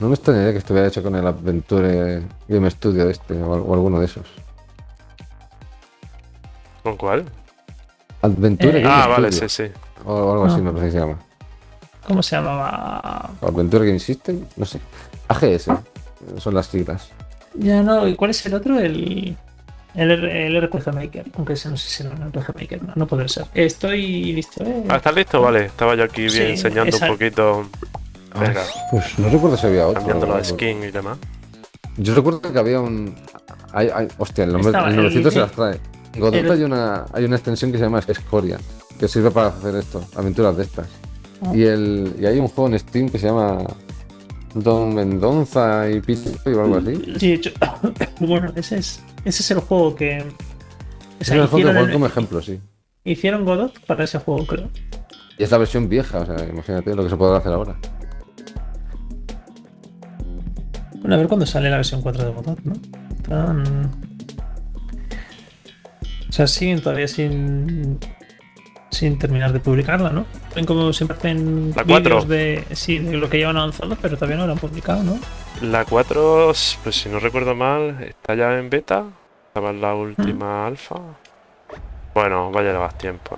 No me extrañaría que estuviera hecho con el Adventure Game Studio este o, al- o alguno de esos. ¿Con cuál? Adventure Eh, Game Ah, vale, Studio, sí, sí. O, o algo así me parece que se llama. ¿Cómo se llamaba? Adventure Game System, no sé. AGS, son las siglas. Ya no, ¿y cuál es el otro? El. El, R- el RPG Maker. Aunque ese no sé si era un RPG Maker. No, no puede ser. Estoy listo, ¿eh? Ah, ¿estás listo? Vale, estaba yo aquí bien Sí, enseñando un poquito, Venga. Ay, Pues no recuerdo si había otro. cambiando la skin y demás. Yo recuerdo que había un. Hay, hay- hostia, el nombre Estaba el el- se las trae. En Godot el- hay, una, hay una extensión que se llama Escoria, que sirve para hacer esto, aventuras de estas. Ah. Y, el, y hay un juego en Steam que se llama Don Mendonza y Pito o algo así. Sí, de hecho- *coughs* bueno, ese es, ese es el juego que. o Es el juego que el- como ejemplo, sí. hicieron Godot para ese juego, creo. Y es la versión vieja, o sea, imagínate lo que se podrá hacer ahora. Bueno, a ver cuándo sale la versión 4 de Godot, ¿no? O sea, siguen todavía sin. Sin terminar de publicarla, ¿no? Ven como siempre hacen La 4. vídeos de. Sí, de lo que llevan avanzado, pero todavía no lo han publicado, ¿no? La 4, pues si no recuerdo mal, está ya en beta. Estaba en la última alfa. Bueno, vaya a más tiempo.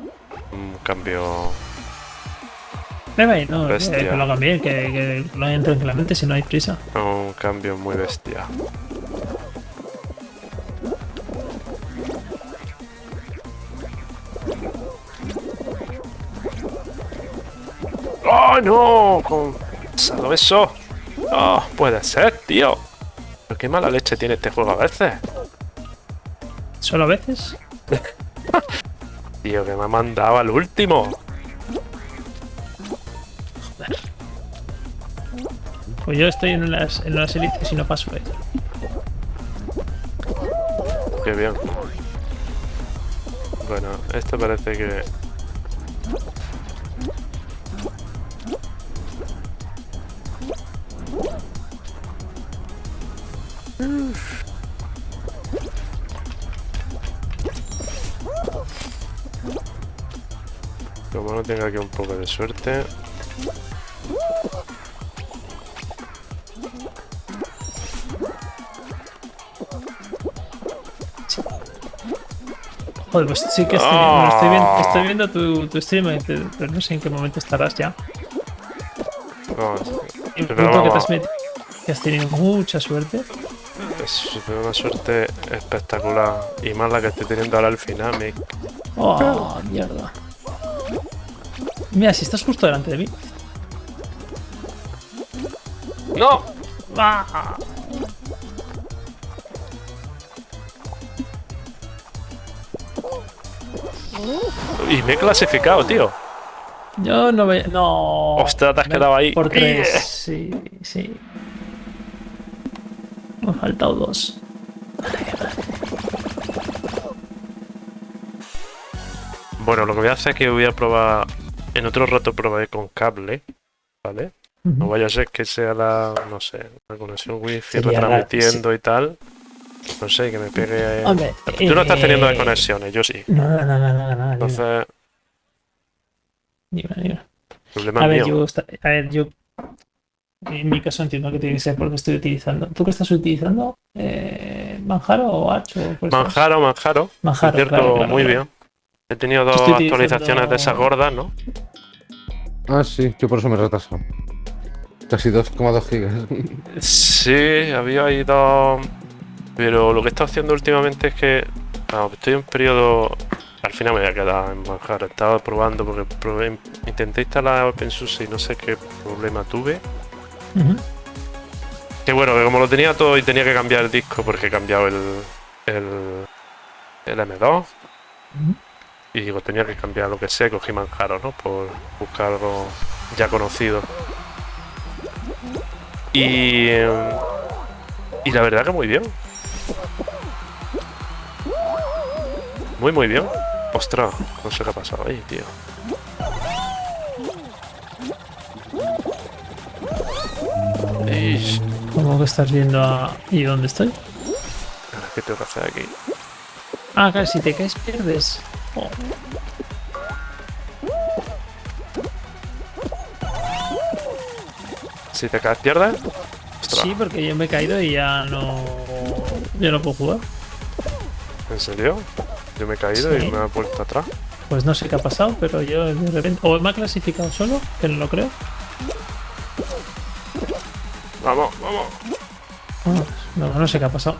Un cambio. Ahí, no, Bestia. que lo hagan bien, que, que lo hagan tranquilamente si no hay prisa. Un cambio muy bestia. ¡Oh, no! Con eso. No, puede ser, tío. Pero qué mala leche tiene este juego a veces. Solo a veces. *laughs* Tío, que me ha mandado al último. Pues yo estoy en las, en las élites y no paso, eh. Qué bien. Bueno, esto parece que... No aquí un poco de suerte... Joder, pues sí que estoy, viendo, estoy viendo tu, tu stream, eh, pero no sé en qué momento estarás ya. Vamos, Y que, te has metido- que has tenido mucha suerte. es una suerte espectacular. Y más la que estoy teniendo ahora al final, Oh, mierda. Mira, si estás justo delante de mí. ¡No! ¡Ah! Y me he clasificado, tío. Yo no ve. No. Ostras, te has Me- quedado ahí. Por tres. Yeah. Sí, sí. Me han faltado dos. Bueno, lo que voy a hacer es que voy a probar. En otro rato probaré con cable, ¿vale? No vaya a ser que sea la, no sé, la conexión wifi Sería retransmitiendo y tal. No sé, que me pegue. Hombre, Tú no estás teniendo eh, desconexiones, yo sí. No, no, no, no, no, no, Entonces, ni una. problema A ver, mío. yo, a ver, yo En mi caso entiendo que tiene que ser porque estoy utilizando. ¿Tú qué estás utilizando? Eh, ¿Manjaro o H? o cuál estás? Manjaro, Manjaro. Manjaro, Cierto, claro, claro, muy claro. bien. He tenido dos estoy actualizaciones de esas gordas, ¿no? Ah, sí, yo por eso me he retrasado. Casi 2,2 gigas. Sí, había ahí dos. Pero lo que he estado haciendo últimamente es que. ah, estoy en periodo. Al final me voy a quedar en Manjaro. Estaba probando porque probé, intenté instalar OpenSUSE y no sé qué problema tuve. Que bueno, que como lo tenía todo y tenía que cambiar el disco porque he cambiado el. el. el M2. Ujú. Y digo, tenía que cambiar lo que sé, cogí Manjaro, ¿no? Por buscar algo ya conocido. Y. Y la verdad que muy bien. Muy, muy bien. Ostras, no sé qué ha pasado ahí, tío. ¿Cómo que estás viendo a... ¿Y dónde estoy? ahora, ¿qué tengo que hacer aquí? Ah, claro, si te caes pierdes. Si te caes, pierdes. Ostras, sí, porque yo me he caído y ya no... Ya no puedo jugar. ¿en serio? Yo me he caído Sí. y me he vuelto atrás. Pues no sé qué ha pasado, pero yo de repente... O me ha clasificado solo, que no lo creo. Vamos, vamos. Vamos, No, no sé qué ha pasado.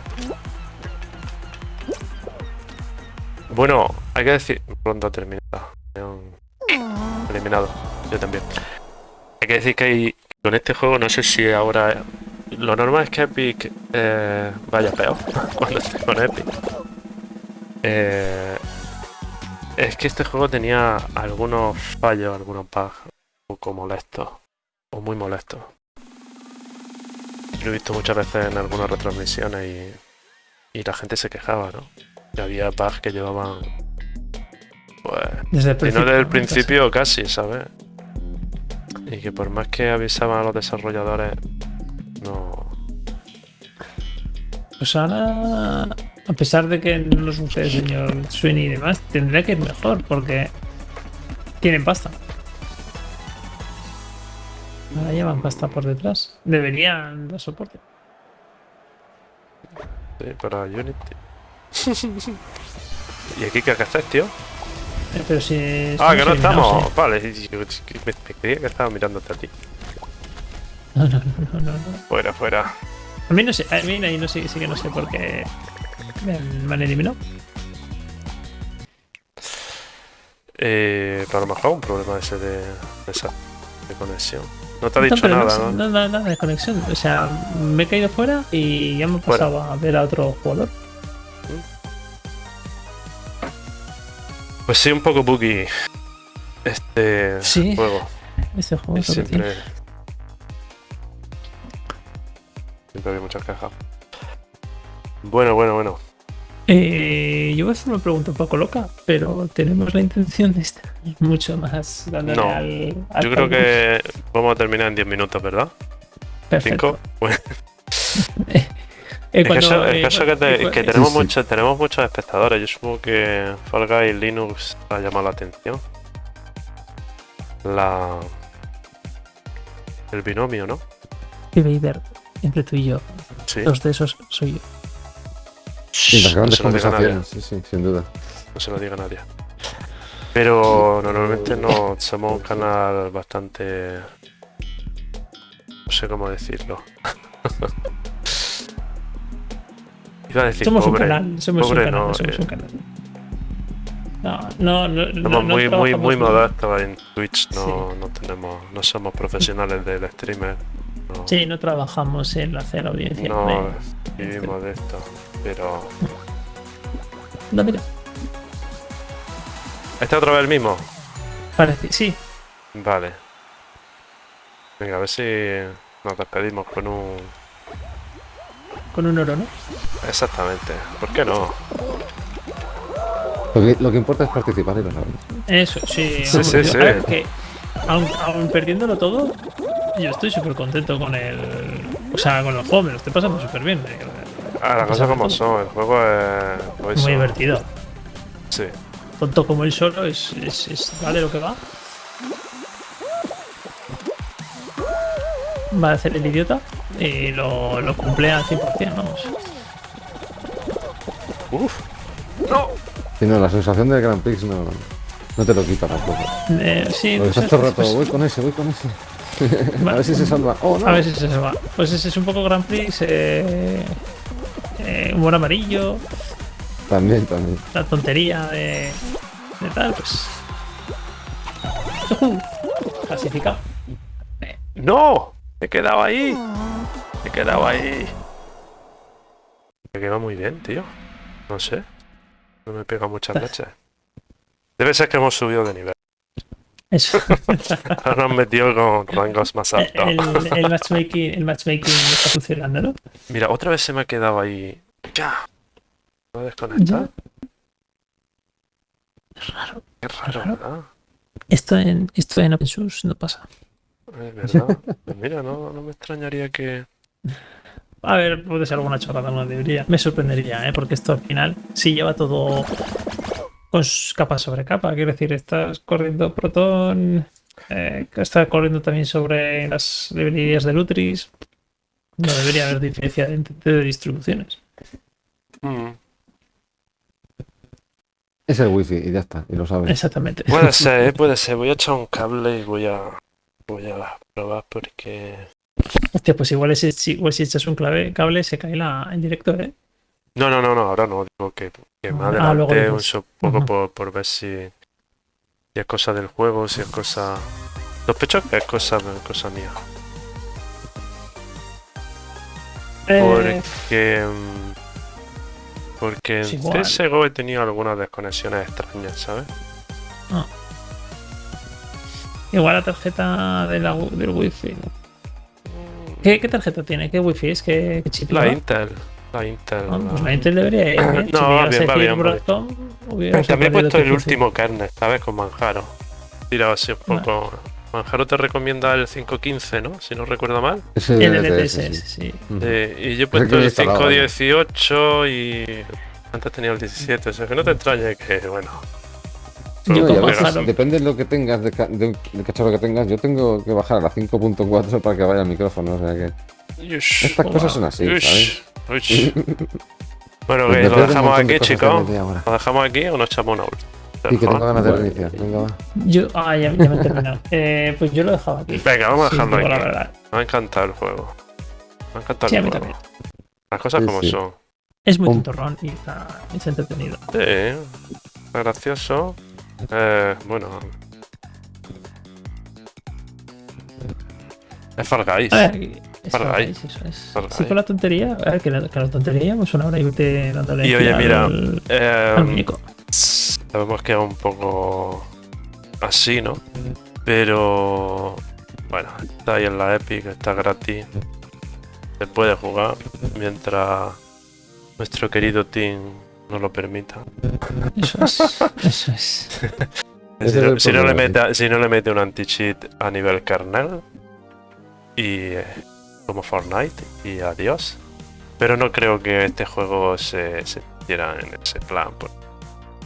Bueno, hay que decir. Ronda terminada. Han eliminado. Yo también. Hay que decir que con este juego, no sé si ahora. Lo normal es que Epic eh, vaya peor *laughs* cuando esté con Epic. Eh, es que este juego tenía algunos fallos, algunos bugs un poco molestos. O muy molestos. Lo he visto muchas veces en algunas retransmisiones y, y la gente se quejaba, ¿no? Que había bugs que llevaban. Pues. Desde el principio. no desde el principio, casi, ¿sabes? Y que por más que avisaban a los desarrolladores, no. Pues ahora, a pesar de que no nos guste el señor Sweeney y demás, tendría que ir mejor porque tienen pasta. Ahora llevan pasta por detrás. Deberían dar soporte. Sí, para Unity. *laughs* ¿Y aquí qué haces, tío? Eh, Pero si. Ah, que no estamos. ¿eh? Vale, y- me, creía que estaba mirándote a ti. No, no, no, no, no. Fuera, fuera. A mí no sé, a mí ahí no sé, sí que no sé por qué me han, me han eliminado. Eh, pero a lo mejor un problema ese de, esa de conexión. No te ha dicho no nada, ¿no? Nada, nada de conexión. O sea, me he caído fuera y ya me he pasado a ver a otro jugador. Pues sí, un poco buggy. Este Sí. juego. Este juego es siempre. Siempre había muchas quejas. Bueno, bueno, bueno. Eh, yo voy a hacer una pregunta un poco loca, pero tenemos la intención de estar mucho más dándole No, al, al Yo creo que vamos a terminar en 10 minutos, ¿verdad? Perfecto. ¿5? *laughs* Bueno, *laughs* Eh, es que cuando- eso, es que eh, eso que, te- cu- que tenemos, Sí, tenemos muchos espectadores. Yo supongo que Fall Guys Linux ha llamado la atención. La. El binomio, ¿no? Vader, entre tú y yo, Sí. dos de esos soy yo. Sí, las no grandes se lo diga a nadie. conversaciones, sí, sí, sin duda. No se lo diga a nadie. Pero normalmente no somos un canal bastante. No sé cómo decirlo. *laughs* Iba a decir Somos pobre. un canal, somos pobre un canal, no, somos eh. un canal. No, no, no. Somos no muy, muy, muy modestos en Twitch, no, no tenemos, no somos profesionales del streamer. No, Sí, no trabajamos en hacer audiencia. no vivimos de esto. Pero. no, mira, ¿Este otra vez el mismo? parece, sí, Vale. Venga, a ver si nos despedimos con un. Con un oro, ¿no? Exactamente. ¿Por qué no? Lo que, lo que importa es participar y lo sabemos. Eso, sí. Sí, sí, sí. ver, que, aun, aun perdiéndolo todo, yo estoy súper contento con el. O sea, con el juego, me lo estoy pasando súper bien. eh, Ah, las cosas como son. El juego es. Muy divertido. Sí. Tonto como él solo, es, es, es va de lo que va. Va a hacer el idiota y lo, lo cumple al 100%, vamos. Uf. No. Sí, no, la sensación del Grand Prix no, no te lo quita tampoco. Eh, sí, pues, estás todo rato, pues, voy con ese, voy con ese. *laughs* a ver si se salva. Oh, no. A ver si se va. Pues ese es un poco Grand Prix, eh, eh, humor amarillo, También, también. la tontería de, de tal, pues. Clasificado. ¡No! Me he quedado ahí. Me he quedado ahí. Me queda muy bien, tío. No sé. No me pega muchas leches. Debe ser que hemos subido de nivel. Eso. *laughs* Ahora nos metido con rangos más altos. el, el matchmaking, el matchmaking está funcionando, ¿no? Mira, otra vez se me ha quedado ahí. Ya. ¿Puedo desconectar? Raro. Qué raro, raro. ¿verdad? Esto en, esto en OpenSource no pasa. Es verdad. Pues mira, no, no me extrañaría que. A ver, puede ser alguna chorrada, no debería. Me sorprendería, ¿eh? Porque esto al final sí lleva todo con capa sobre capa. Quiero decir, estás corriendo Proton, eh, estás corriendo también sobre las librerías de Lutris. No debería haber diferencia entre de distribuciones. Mm, Es el wifi y ya está, y lo sabes. Exactamente. Puede ser, ¿eh? puede ser. Voy a echar un cable y voy a. Voy a probar porque. Hostia, pues igual, si, igual si echas un clave, cable se cae la, en directo, ¿eh? No, no, no, no, ahora no. Digo que, que me Ah, un so- poco por, por ver si, si es cosa del juego, si es cosa. Sospecho que es cosa, cosa mía. Eh, Porque. Porque en. CSGO he tenido algunas desconexiones extrañas, ¿sabes? Igual la tarjeta de la, wi- del wifi. ¿Qué, qué tarjeta tiene? ¿Qué wifi es? ¿Qué, qué chip La? Intel. La Intel. Ah, pues la- Intel debería ir. ¿eh? No, si bien, va bien, va Broadcom, hubiera También he puesto el último kernel, ¿sabes? Con Manjaro. Tirado así un Vale. poco. Manjaro te recomienda el 5.15, ¿no? Si no recuerdo mal. Ese El LTS, sí. sí. Eh, y yo he puesto el instalaba, 5.18 y antes tenía el 17, o sea que no te extrañe que, bueno. Yo No, depende de lo que tengas, de ca- de- del cacharro que tengas. Yo tengo que bajar a la 5.4 para que vaya el micrófono. O sea que estas cosas son así, ¿sabes? ush, ush. *laughs* Bueno, Pues que lo dejamos de aquí, chicos. ¿Lo dejamos aquí o nos echamos una última? Y que tengo ganas de reiniciar. Venga, va. Yo, ah, ya, ya me he terminado. *laughs* Eh, pues yo lo dejaba aquí. Venga, vamos a Sí, dejarlo aquí. Me ha encantado el juego. Me ha encantado Sí, a el mí juego. también. Las cosas Sí, como sí. son. Es muy tontorrón y está, está entretenido. Sí, está gracioso. Eh, bueno. Es Far Guys. A ver, es Far Far Guys. Guys, eso es. Far Sí, Guys. con la tontería. A ver, que la, que la tontería, pues una hora y te dándole Y oye, mira, al, Eh, muñeco. sabemos que es un poco así, ¿no? Pero bueno, está ahí en la Epic, está gratis. Se puede jugar mientras nuestro querido team nos lo permita. Eso es. Eso es. *laughs* Si no, si no le problema, mete, si no le mete un anti-cheat a nivel kernel y eh, como Fortnite y adiós. Pero no creo que este juego se, se en ese plan. pues,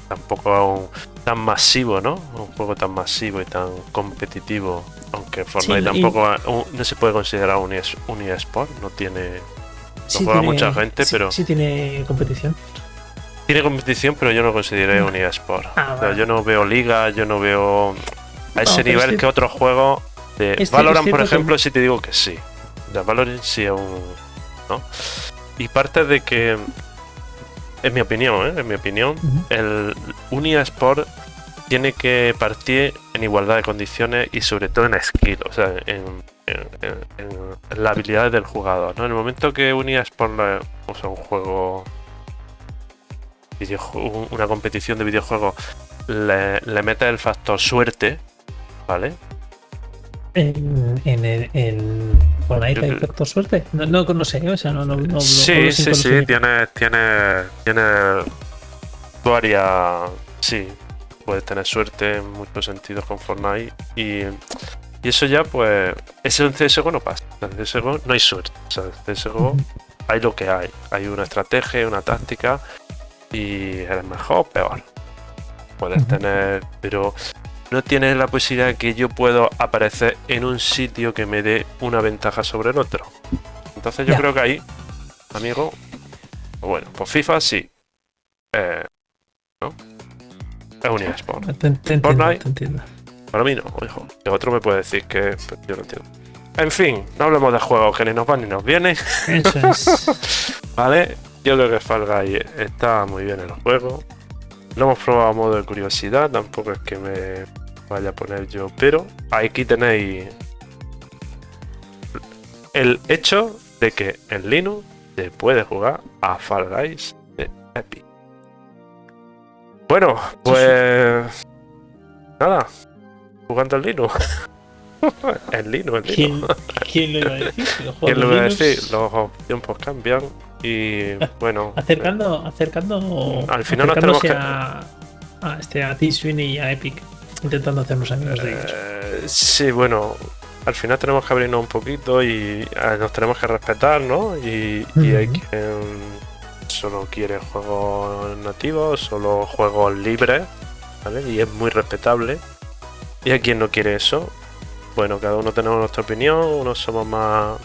tampoco a un- tan masivo, ¿no? Un juego tan masivo y tan competitivo. Aunque Fortnite tampoco ha- un- no se puede considerar un, es- un eSport, no tiene. Sí juega mucha gente, sí- pero- Sí tiene competición. Tiene competición, pero yo no consideré un eSport. Ah, O sea, vale. yo no veo liga, yo no veo a ese nivel es que otros juegos de es Valorant, es por ejemplo, sí te digo que sí. O sea, Valorant sí es un. ¿no? Y parte de que, en mi opinión, ¿eh? en mi opinión, el un eSport tiene que partir en igualdad de condiciones y sobre todo en skill, o sea, en, en, en- en las habilidades del jugador. ¿no? En el momento que un eSport, le- o sea, un juego, una competición de videojuegos, le, le mete el factor suerte, ¿vale? En, en, en, en Fortnite hay factor suerte. No, no, no sé, o sea, no, no, no, sí, sí, sí, lo sé. tiene, tiene, tiene varias, sí, puedes tener suerte en muchos sentidos con Fortnite y, y eso ya pues, eso en CSGO no pasa, en CSGO no hay suerte, o sea, en CSGO hay lo que hay, hay una estrategia, una táctica y eres mejor o peor. Puedes tener, pero no tiene la posibilidad de que yo puedo aparecer en un sitio que me dé una ventaja sobre el otro. Entonces yo Ya. creo que ahí, amigo, bueno, pues FIFA sí. Eh, ¿No? Es un eSport. Fortnite. Para mí no, hijo. Que otro me puede decir que pero yo no entiendo. En fin, no hablemos de juegos que ni nos van ni nos vienen. Eso es. *laughs* Vale, yo creo que Fall Guys está muy bien el juego. Lo hemos probado a modo de curiosidad, tampoco es que me vaya a poner yo, pero aquí tenéis el hecho de que en Linux se puede jugar a Fall Guys de Epic. Bueno, pues nada, jugando en Linux. *laughs* en Linux, en ¿Quién, Linux. quién lo iba a decir? ¿Quién lo iba a decir? Los tiempos cambian y *laughs* bueno. Acercando, acercando. Al final nos tenemos a, a, este, a T-Swing y a Epic. Intentando hacernos amigos de ellos. Eh, sí, bueno, al final tenemos que abrirnos un poquito y eh, nos tenemos que respetar, ¿no? Y, y hay quien solo quiere juegos nativos, solo juegos libres, ¿vale? Y es muy respetable. Y hay quien no quiere eso. Bueno, cada uno tenemos nuestra opinión, unos somos más,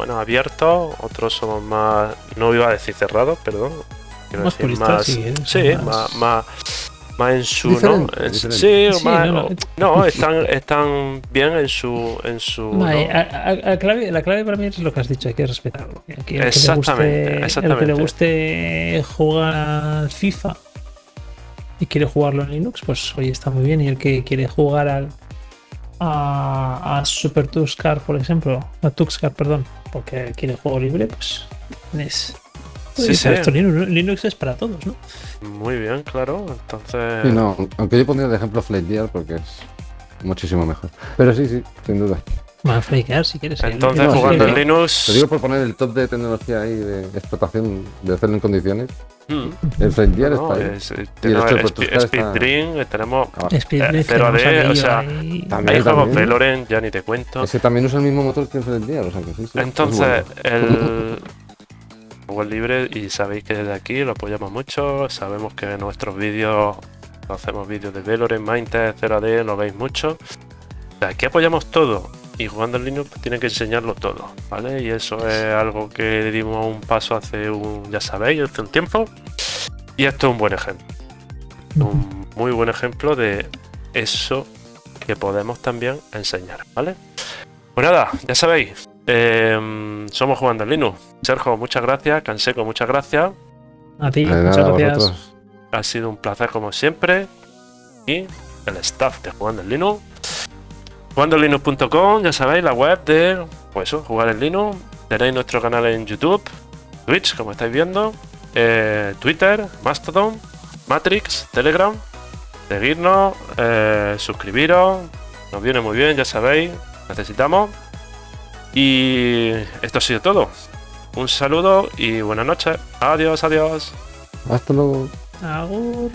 bueno, abiertos, otros somos más, no iba a decir cerrados, perdón. quiero Más decir más- si quieres, sí, más- más, más, más en su, Diferente, ¿no? En- diferente. Sí, Sí, más- no, no. no, están, están bien en su, en su, ¿no? a- a- a clave- la clave para mí es lo que has dicho, hay que respetarlo. Aquí el que le Exactamente, guste- El que exactamente. le guste jugar al FIFA y quiere jugarlo en Linux, pues oye, está muy bien. Y el que quiere jugar al a, a Super Tuxcar, por ejemplo, a Tuxcar, perdón, porque quiere juego libre, pues es. Sí, sí. esto Linux, Linux es para todos, ¿no? Muy bien, claro. Entonces, Sí, no, aunque yo pondría de ejemplo Flightyear porque es muchísimo mejor. Pero sí, sí, sin duda. Más flakear si quieres. ¿eh? entonces no, jugando en Linux, Te digo por poner el top de tecnología ahí de explotación, de hacerlo en condiciones. Mm, El no, es- Y el Tuxcar Speed está- Dream, tenemos Abajo. Speed Eh, Drift, cero tenemos AD, aquello o sea, ahí. También, juegos también. Valorant, ya ni te cuento. Ese también usa el mismo motor que el Flightyear, o sea que sí, sí. es Entonces, bueno. el *laughs* software libre y sabéis que desde aquí lo apoyamos mucho. Sabemos que en nuestros vídeos hacemos vídeos de Valorant, Mindtest, 0AD, lo veis mucho. Aquí apoyamos todo y jugando en Linux tiene que enseñarlo todo, ¿vale? Y eso es algo que dimos un paso hace un, ya sabéis, hace un tiempo. Y esto es un buen ejemplo. Un muy buen ejemplo de eso que podemos también enseñar, ¿vale? Pues nada, ya sabéis, em, somos jugando en Linux. Sergio, muchas gracias. Canseco, muchas gracias. A ti, nada, muchas gracias. vosotros. Ha sido un placer como siempre. Y el staff de Jugando en Linux. JugandoEnLinux.com, ya sabéis, la web de pues eso, jugar en Linux. Tenéis nuestro canal en YouTube, Twitch, como estáis viendo, eh, Twitter, Mastodon, Matrix, Telegram. Seguirnos, eh, suscribiros, nos viene muy bien, ya sabéis, necesitamos. Y esto ha sido todo. Un saludo y buenas noches. Adiós, adiós. Hasta luego. Agur.